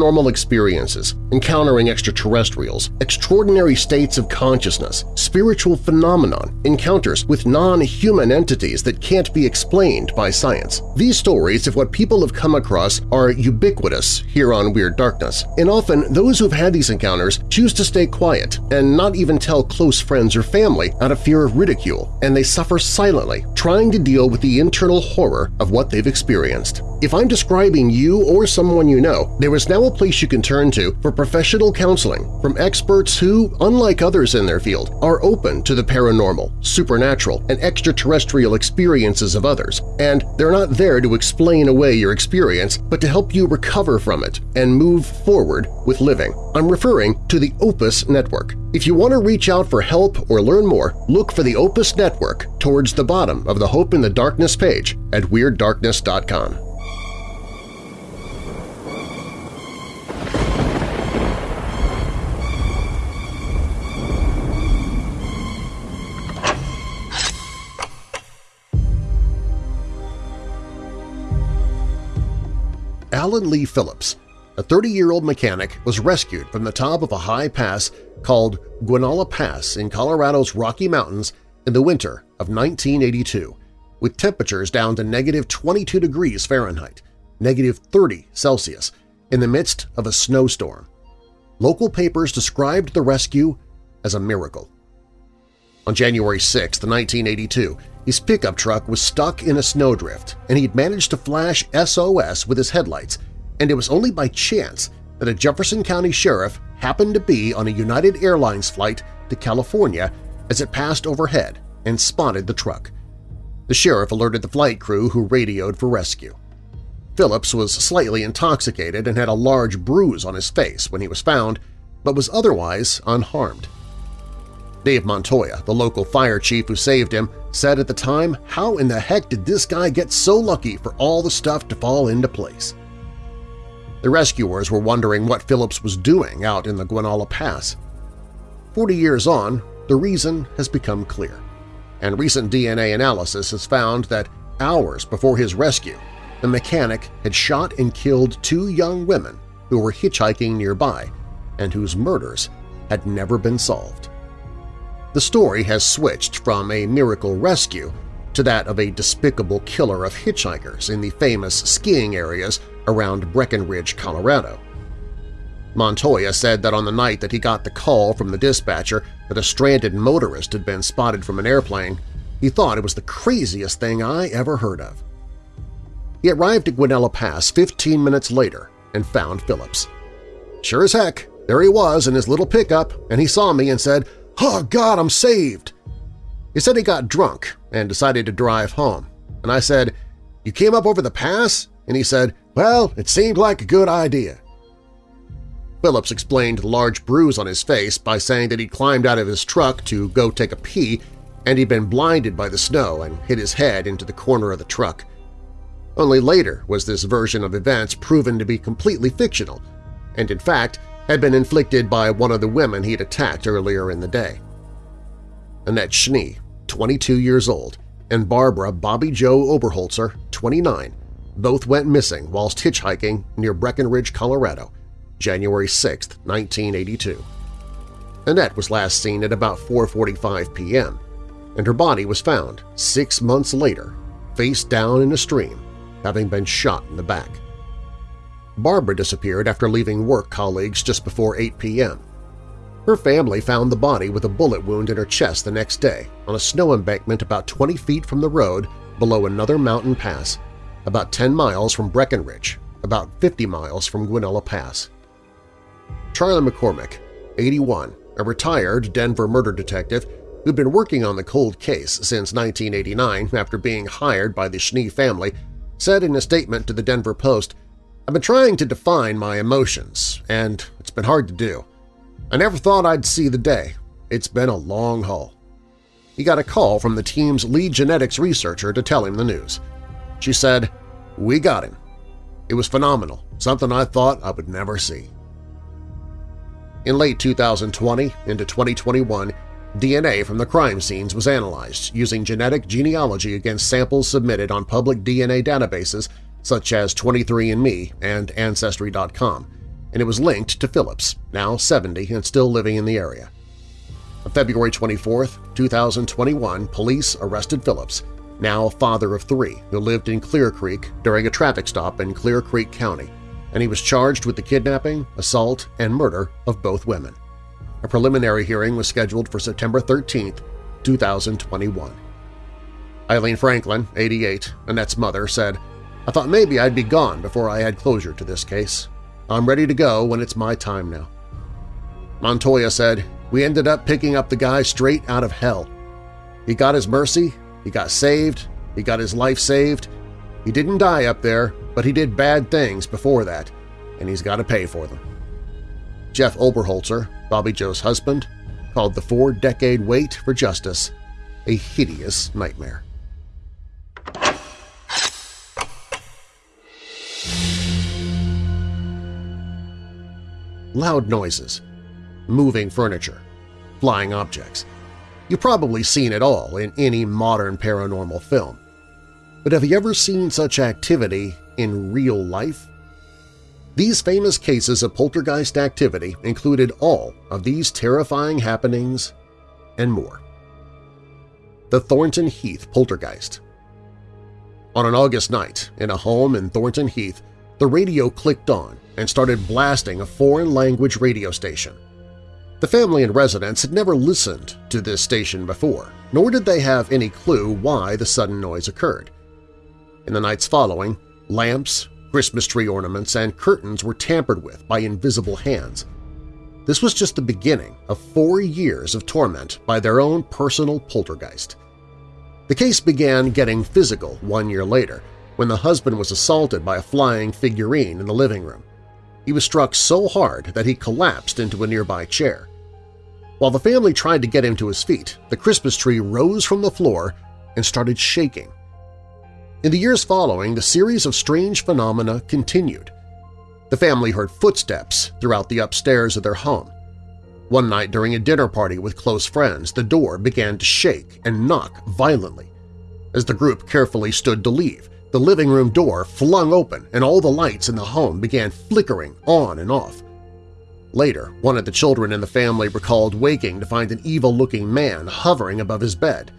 Paranormal experiences, encountering extraterrestrials, extraordinary states of consciousness, spiritual phenomenon, encounters with non-human entities that can't be explained by science. These stories of what people have come across are ubiquitous here on Weird Darkness, and often those who've had these encounters choose to stay quiet and not even tell close friends or family out of fear of ridicule, and they suffer silently, trying to deal with the internal horror of what they've experienced. If I'm describing you or someone you know, there is now a place you can turn to for professional counseling from experts who, unlike others in their field, are open to the paranormal, supernatural, and extraterrestrial experiences of others, and they're not there to explain away your experience but to help you recover from it and move forward with living. I'm referring to the Opus Network. If you want to reach out for help or learn more, look for the Opus Network towards the bottom of the Hope in the Darkness page at WeirdDarkness.com. Alan Lee Phillips, a 30-year-old mechanic, was rescued from the top of a high pass called Guanella Pass in Colorado's Rocky Mountains in the winter of 1982, with temperatures down to negative 22 degrees Fahrenheit, negative 30 Celsius, in the midst of a snowstorm. Local papers described the rescue as a miracle. On January 6, 1982, his pickup truck was stuck in a snowdrift, and he'd managed to flash SOS with his headlights, and it was only by chance that a Jefferson County sheriff happened to be on a United Airlines flight to California as it passed overhead and spotted the truck. The sheriff alerted the flight crew who radioed for rescue. Phillips was slightly intoxicated and had a large bruise on his face when he was found, but was otherwise unharmed. Dave Montoya, the local fire chief who saved him, said at the time, how in the heck did this guy get so lucky for all the stuff to fall into place? The rescuers were wondering what Phillips was doing out in the Guanella Pass. Forty years on, the reason has become clear, and recent DNA analysis has found that hours before his rescue, the mechanic had shot and killed two young women who were hitchhiking nearby and whose murders had never been solved. The story has switched from a miracle rescue to that of a despicable killer of hitchhikers in the famous skiing areas around Breckenridge, Colorado. Montoya said that on the night that he got the call from the dispatcher that a stranded motorist had been spotted from an airplane, he thought it was the craziest thing I ever heard of. He arrived at Guanella Pass 15 minutes later and found Phillips. Sure as heck, there he was in his little pickup, and he saw me and said, Oh, God, I'm saved! He said he got drunk and decided to drive home, and I said, You came up over the pass? And he said, Well, it seemed like a good idea. Phillips explained the large bruise on his face by saying that he'd climbed out of his truck to go take a pee and he'd been blinded by the snow and hit his head into the corner of the truck. Only later was this version of events proven to be completely fictional, and in fact had been inflicted by one of the women he'd attacked earlier in the day. Annette Schnee, 22 years old, and Barbara Bobbie Jo Oberholzer, 29, both went missing whilst hitchhiking near Breckenridge, Colorado, January 6, 1982. Annette was last seen at about 4.45 p.m., and her body was found six months later, face down in a stream, having been shot in the back. Barbara disappeared after leaving work colleagues just before 8 p.m. Her family found the body with a bullet wound in her chest the next day on a snow embankment about 20 feet from the road below another mountain pass, about 10 miles from Breckenridge, about 50 miles from Guanella Pass. Charlie McCormick, 81, a retired Denver murder detective who'd been working on the cold case since 1989 after being hired by the Schnee family, said in a statement to the Denver Post I've been trying to define my emotions, and it's been hard to do. I never thought I'd see the day. It's been a long haul. He got a call from the team's lead genetics researcher to tell him the news. She said, we got him. It was phenomenal, something I thought I would never see. In late 2020 into 2021, DNA from the crime scenes was analyzed using genetic genealogy against samples submitted on public DNA databases such as 23andMe and Ancestry.com, and it was linked to Phillips, now 70 and still living in the area. On February 24, 2021, police arrested Phillips, now a father of three, who lived in Clear Creek during a traffic stop in Clear Creek County, and he was charged with the kidnapping, assault, and murder of both women. A preliminary hearing was scheduled for September 13, 2021. Eileen Franklin, 88, Annette's mother, said, I thought maybe I'd be gone before I had closure to this case. I'm ready to go when it's my time now. Montoya said, we ended up picking up the guy straight out of hell. He got his mercy, he got saved, he got his life saved. He didn't die up there, but he did bad things before that, and he's got to pay for them. Jeff Oberholzer, Bobbie Jo's husband, called the four-decade wait for justice a hideous nightmare. Loud noises, moving furniture, flying objects. You've probably seen it all in any modern paranormal film. But have you ever seen such activity in real life? These famous cases of poltergeist activity included all of these terrifying happenings and more. The Thornton Heath Poltergeist On an August night in a home in Thornton Heath, the radio clicked on and started blasting a foreign-language radio station. The family and residents had never listened to this station before, nor did they have any clue why the sudden noise occurred. In the nights following, lamps, Christmas tree ornaments, and curtains were tampered with by invisible hands. This was just the beginning of four years of torment by their own personal poltergeist. The case began getting physical one year later when the husband was assaulted by a flying figurine in the living room. He was struck so hard that he collapsed into a nearby chair. While the family tried to get him to his feet, the Christmas tree rose from the floor and started shaking. In the years following, the series of strange phenomena continued. The family heard footsteps throughout the upstairs of their home. One night during a dinner party with close friends, the door began to shake and knock violently. As the group carefully stood to leave, the living room door flung open and all the lights in the home began flickering on and off. Later, one of the children in the family recalled waking to find an evil-looking man hovering above his bed.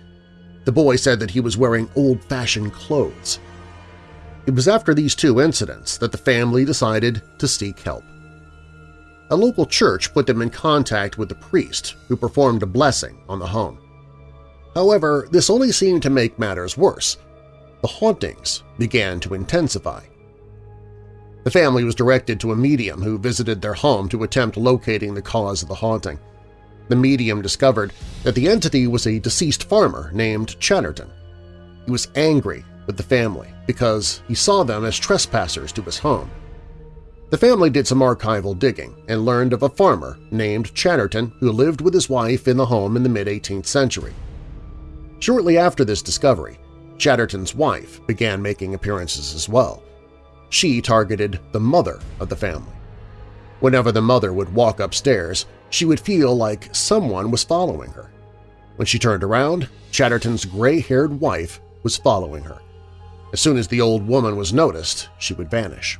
The boy said that he was wearing old-fashioned clothes. It was after these two incidents that the family decided to seek help. A local church put them in contact with the priest who performed a blessing on the home. However, this only seemed to make matters worse. The hauntings began to intensify. The family was directed to a medium who visited their home to attempt locating the cause of the haunting. The medium discovered that the entity was a deceased farmer named Chatterton. He was angry with the family because he saw them as trespassers to his home. The family did some archival digging and learned of a farmer named Chatterton who lived with his wife in the home in the mid-18th century. Shortly after this discovery, Chatterton's wife began making appearances as well. She targeted the mother of the family. Whenever the mother would walk upstairs, she would feel like someone was following her. When she turned around, Chatterton's gray-haired wife was following her. As soon as the old woman was noticed, she would vanish.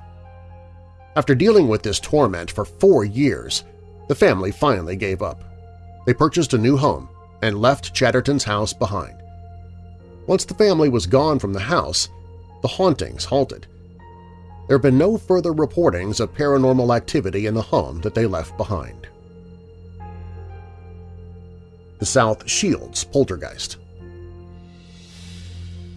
After dealing with this torment for four years, the family finally gave up. They purchased a new home and left Chatterton's house behind. Once the family was gone from the house, the hauntings halted. There have been no further reportings of paranormal activity in the home that they left behind the South Shields poltergeist.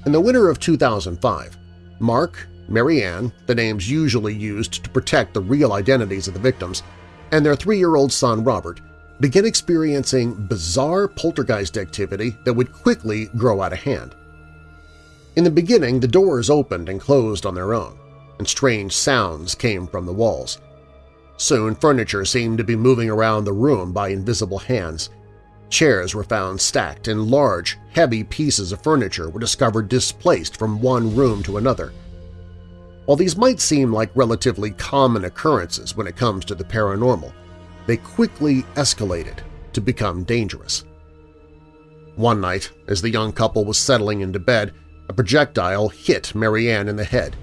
In the winter of 2005, Mark, Marianne, the names usually used to protect the real identities of the victims, and their three-year-old son Robert began experiencing bizarre poltergeist activity that would quickly grow out of hand. In the beginning, the doors opened and closed on their own, and strange sounds came from the walls. Soon, furniture seemed to be moving around the room by invisible hands, Chairs were found stacked and large, heavy pieces of furniture were discovered displaced from one room to another. While these might seem like relatively common occurrences when it comes to the paranormal, they quickly escalated to become dangerous. One night, as the young couple was settling into bed, a projectile hit Marianne in the head.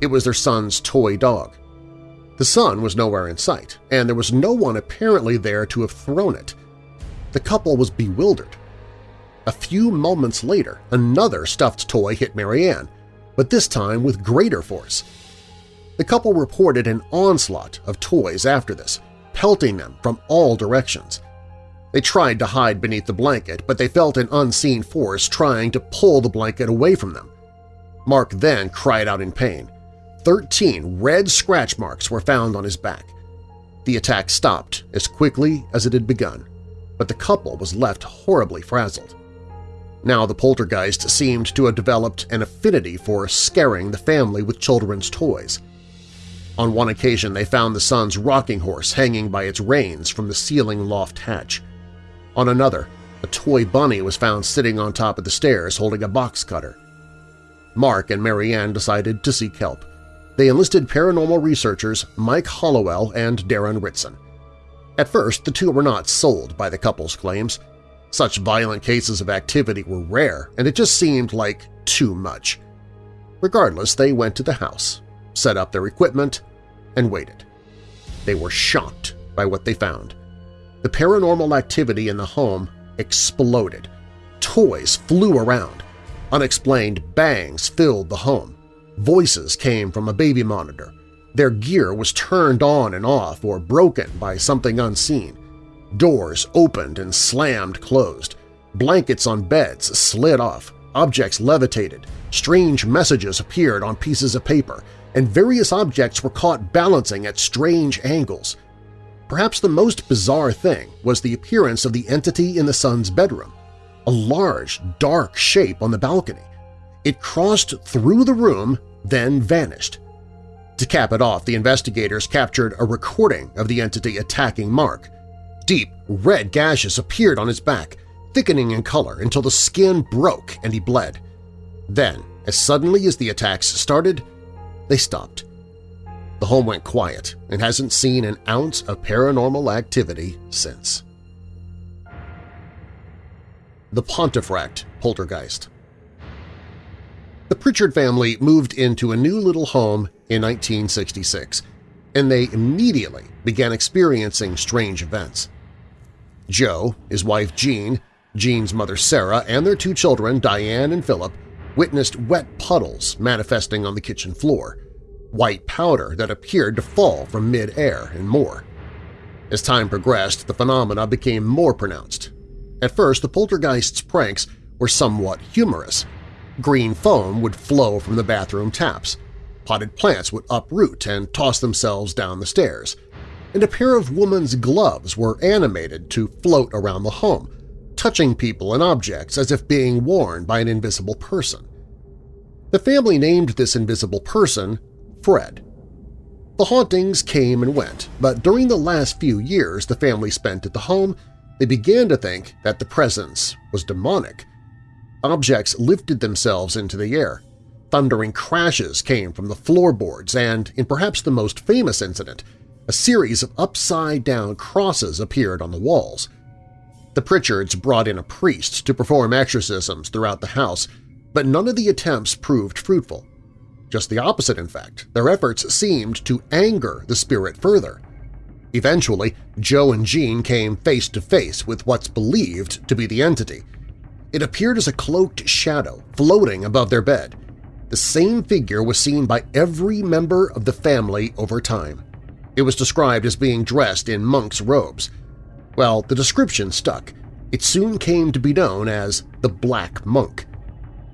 It was their son's toy dog. The son was nowhere in sight, and there was no one apparently there to have thrown it. The couple was bewildered. A few moments later, another stuffed toy hit Marianne, but this time with greater force. The couple reported an onslaught of toys after this, pelting them from all directions. They tried to hide beneath the blanket, but they felt an unseen force trying to pull the blanket away from them. Mark then cried out in pain. Thirteen red scratch marks were found on his back. The attack stopped as quickly as it had begun, but the couple was left horribly frazzled. Now the poltergeist seemed to have developed an affinity for scaring the family with children's toys. On one occasion they found the son's rocking horse hanging by its reins from the ceiling loft hatch. On another, a toy bunny was found sitting on top of the stairs holding a box cutter. Mark and Marianne decided to seek help. They enlisted paranormal researchers Mike Hallowell and Darren Ritson. At first, the two were not sold by the couple's claims. Such violent cases of activity were rare, and it just seemed like too much. Regardless, they went to the house, set up their equipment, and waited. They were shocked by what they found. The paranormal activity in the home exploded. Toys flew around. Unexplained bangs filled the home. Voices came from a baby monitor. Their gear was turned on and off or broken by something unseen. Doors opened and slammed closed. Blankets on beds slid off. Objects levitated. Strange messages appeared on pieces of paper, and various objects were caught balancing at strange angles. Perhaps the most bizarre thing was the appearance of the entity in the son's bedroom, a large, dark shape on the balcony. It crossed through the room, then vanished. To cap it off, the investigators captured a recording of the entity attacking Mark. Deep, red gashes appeared on his back, thickening in color until the skin broke and he bled. Then, as suddenly as the attacks started, they stopped. The home went quiet and hasn't seen an ounce of paranormal activity since. The Pontefract Poltergeist The Pritchard family moved into a new little home in 1966, and they immediately began experiencing strange events. Joe, his wife Jean, Jean's mother Sarah, and their two children, Diane and Philip, witnessed wet puddles manifesting on the kitchen floor, white powder that appeared to fall from mid-air, and more. As time progressed, the phenomena became more pronounced. At first, the poltergeist's pranks were somewhat humorous. Green foam would flow from the bathroom taps, potted plants would uproot and toss themselves down the stairs, and a pair of woman's gloves were animated to float around the home, touching people and objects as if being worn by an invisible person. The family named this invisible person Fred. The hauntings came and went, but during the last few years the family spent at the home, they began to think that the presence was demonic. Objects lifted themselves into the air. Thundering crashes came from the floorboards and, in perhaps the most famous incident, a series of upside-down crosses appeared on the walls. The Pritchards brought in a priest to perform exorcisms throughout the house, but none of the attempts proved fruitful. Just the opposite, in fact. Their efforts seemed to anger the spirit further. Eventually, Joe and Jean came face to face with what's believed to be the entity. It appeared as a cloaked shadow floating above their bed. The same figure was seen by every member of the family over time. It was described as being dressed in monk's robes. Well, the description stuck. It soon came to be known as the Black Monk.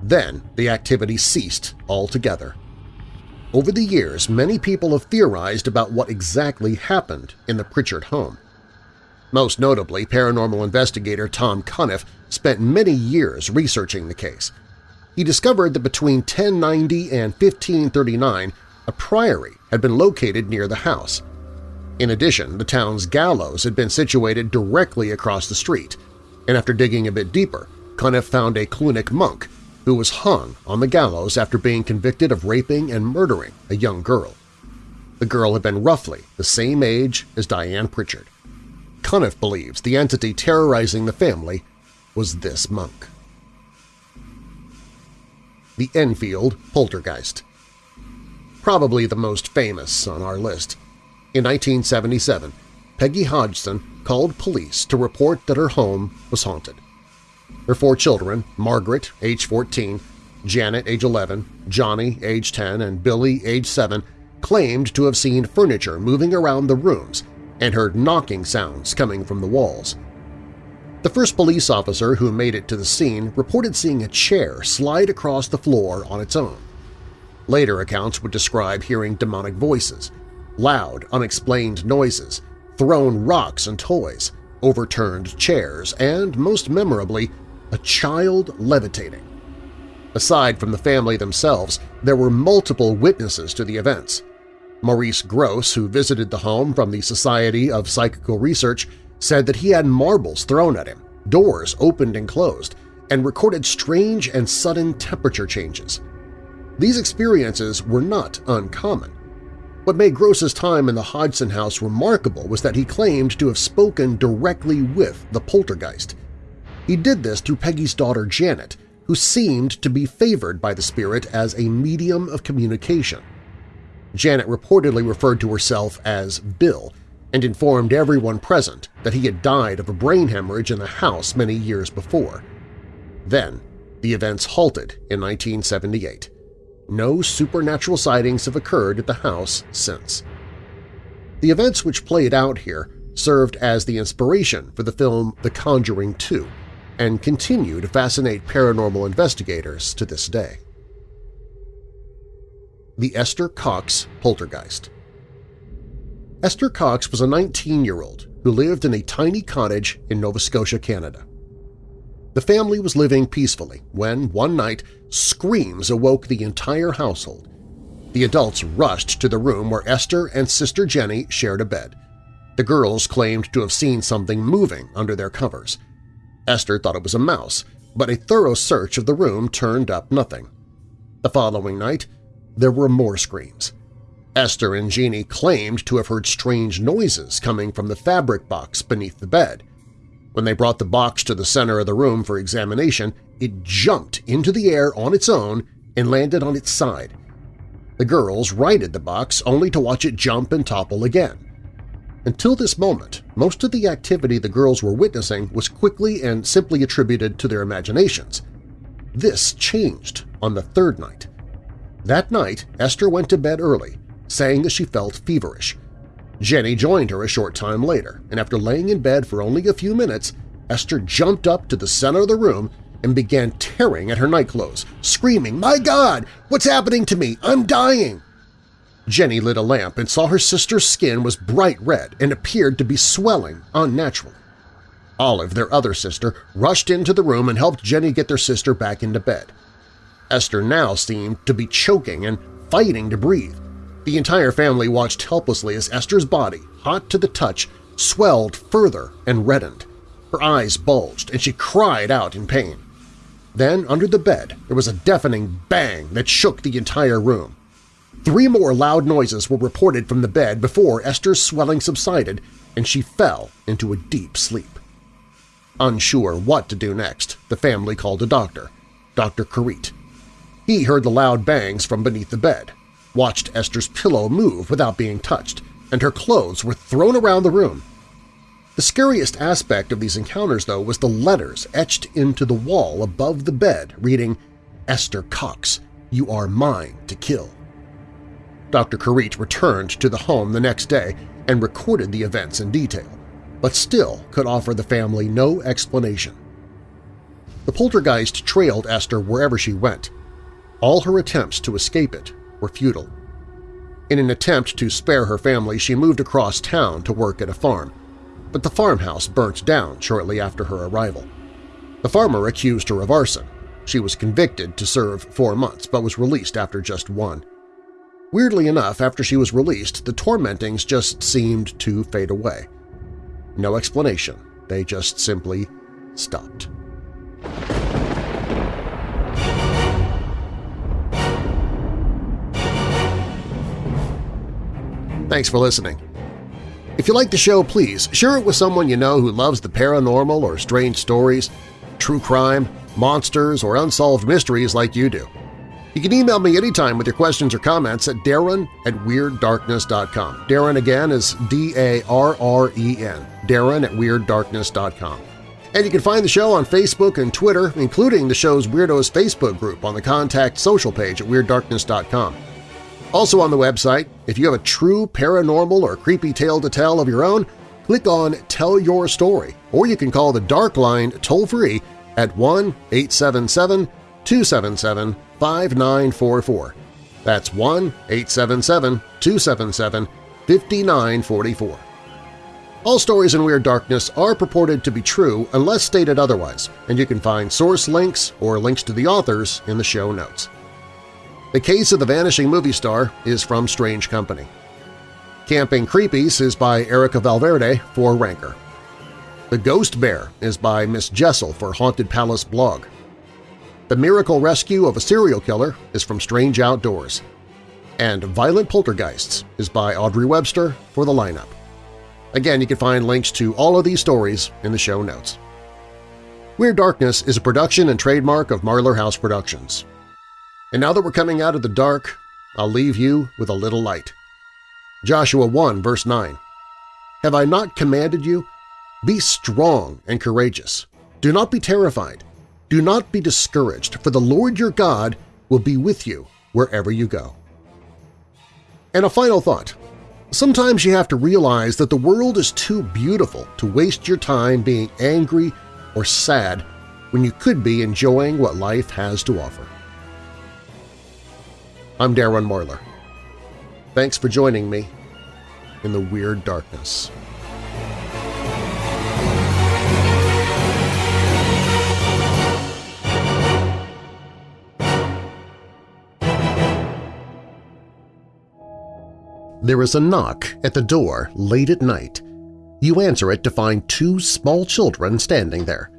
Then the activity ceased altogether. Over the years, many people have theorized about what exactly happened in the Pritchard home. Most notably, paranormal investigator Tom Cuniff spent many years researching the case. He discovered that between 1090 and 1539, a priory had been located near the house. In addition, the town's gallows had been situated directly across the street, and after digging a bit deeper, Cuniff found a Cluniac monk who was hung on the gallows after being convicted of raping and murdering a young girl. The girl had been roughly the same age as Diane Pritchard. Cuniff believes the entity terrorizing the family was this monk. The Enfield Poltergeist Probably the most famous on our list. In 1977, Peggy Hodgson called police to report that her home was haunted. Her four children, Margaret, age 14, Janet, age 11, Johnny, age 10, and Billy, age 7, claimed to have seen furniture moving around the rooms and heard knocking sounds coming from the walls. The first police officer who made it to the scene reported seeing a chair slide across the floor on its own. Later accounts would describe hearing demonic voices, loud, unexplained noises, thrown rocks and toys, overturned chairs, and, most memorably, a child levitating. Aside from the family themselves, there were multiple witnesses to the events. Maurice Grosse, who visited the home from the Society of Psychical Research, said that he had marbles thrown at him, doors opened and closed, and recorded strange and sudden temperature changes. These experiences were not uncommon. What made Grosse's time in the Hodgson house remarkable was that he claimed to have spoken directly with the poltergeist. He did this through Peggy's daughter Janet, who seemed to be favored by the spirit as a medium of communication. Janet reportedly referred to herself as Bill and informed everyone present that he had died of a brain hemorrhage in the house many years before. Then, the events halted in 1978. No supernatural sightings have occurred at the house since. The events which played out here served as the inspiration for the film The Conjuring 2 and continue to fascinate paranormal investigators to this day. The Esther Cox Poltergeist Esther Cox was a 19-year-old who lived in a tiny cottage in Nova Scotia, Canada. The family was living peacefully when, one night, screams awoke the entire household. The adults rushed to the room where Esther and Sister Jenny shared a bed. The girls claimed to have seen something moving under their covers. Esther thought it was a mouse, but a thorough search of the room turned up nothing. The following night, there were more screams. Esther and Jeannie claimed to have heard strange noises coming from the fabric box beneath the bed. When they brought the box to the center of the room for examination, it jumped into the air on its own and landed on its side. The girls righted the box only to watch it jump and topple again. Until this moment, most of the activity the girls were witnessing was quickly and simply attributed to their imaginations. This changed on the third night. That night, Esther went to bed early saying that she felt feverish. Jenny joined her a short time later, and after laying in bed for only a few minutes, Esther jumped up to the center of the room and began tearing at her nightclothes, screaming, "My God! What's happening to me? I'm dying!" Jenny lit a lamp and saw her sister's skin was bright red and appeared to be swelling unnaturally. Olive, their other sister, rushed into the room and helped Jenny get their sister back into bed. Esther now seemed to be choking and fighting to breathe. The entire family watched helplessly as Esther's body, hot to the touch, swelled further and reddened. Her eyes bulged, and she cried out in pain. Then, under the bed, there was a deafening bang that shook the entire room. Three more loud noises were reported from the bed before Esther's swelling subsided and she fell into a deep sleep. Unsure what to do next, the family called a doctor, Dr. Carritte. He heard the loud bangs from beneath the bed watched Esther's pillow move without being touched, and her clothes were thrown around the room. The scariest aspect of these encounters, though, was the letters etched into the wall above the bed reading, Esther Cox, you are mine to kill. Dr. Carritte returned to the home the next day and recorded the events in detail, but still could offer the family no explanation. The poltergeist trailed Esther wherever she went. All her attempts to escape it were futile. In an attempt to spare her family, she moved across town to work at a farm, but the farmhouse burnt down shortly after her arrival. The farmer accused her of arson. She was convicted to serve four months but was released after just one. Weirdly enough, after she was released, the tormentings just seemed to fade away. No explanation, they just simply stopped. Thanks for listening. If you like the show, please share it with someone you know who loves the paranormal or strange stories, true crime, monsters, or unsolved mysteries like you do. You can email me anytime with your questions or comments at darren at WeirdDarkness.com. Darren again is D-A-R-R-E-N, darren at WeirdDarkness.com. And you can find the show on Facebook and Twitter, including the show's Weirdos Facebook group on the Contact Social page at WeirdDarkness.com. Also on the website, if you have a true paranormal or creepy tale to tell of your own, click on Tell Your Story, or you can call the Dark Line toll-free at 1-877-277-5944. That's 1-877-277-5944. All stories in Weird Darkness are purported to be true unless stated otherwise, and you can find source links or links to the authors in the show notes. The Case of the Vanishing Movie Star is from Strange Company. Camping Creepies is by Erica Valverde for Ranker. The Ghost Bear is by Miss Jessel for Haunted Palace blog. The Miracle Rescue of a Serial Killer is from Strange Outdoors. And Violent Poltergeists is by Audrey Webster for the lineup. Again, you can find links to all of these stories in the show notes. Weird Darkness is a production and trademark of Marlar House Productions. And now that we're coming out of the dark, I'll leave you with a little light. Joshua 1 verse 9 Have I not commanded you? Be strong and courageous. Do not be terrified. Do not be discouraged, for the Lord your God will be with you wherever you go. And a final thought. Sometimes you have to realize that the world is too beautiful to waste your time being angry or sad when you could be enjoying what life has to offer. I'm Darren Marlar. Thanks for joining me in the Weird Darkness. There is a knock at the door late at night. You answer it to find two small children standing there.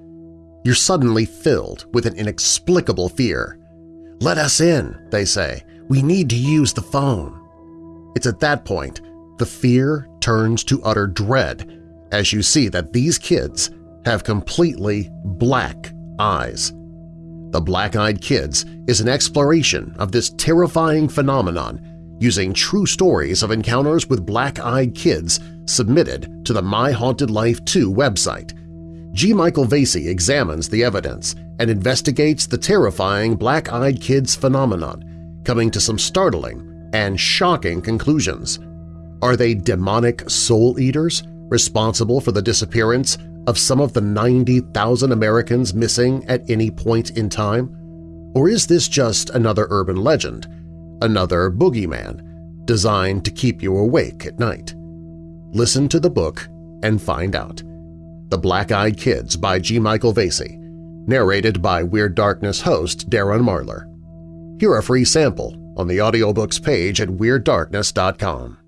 You're suddenly filled with an inexplicable fear. Let us in, they say. We need to use the phone. It's at that point the fear turns to utter dread as you see that these kids have completely black eyes. The Black-Eyed Kids is an exploration of this terrifying phenomenon using true stories of encounters with black-eyed kids submitted to the My Haunted Life 2 website. G. Michael Vasey examines the evidence and investigates the terrifying black-eyed kids phenomenon, coming to some startling and shocking conclusions. Are they demonic soul eaters responsible for the disappearance of some of the 90,000 Americans missing at any point in time? Or is this just another urban legend, another boogeyman, designed to keep you awake at night. Listen to the book and find out. The Black-Eyed Kids by G. Michael Vasey, narrated by Weird Darkness host Darren Marlar. Hear a free sample on the audiobooks page at WeirdDarkness.com.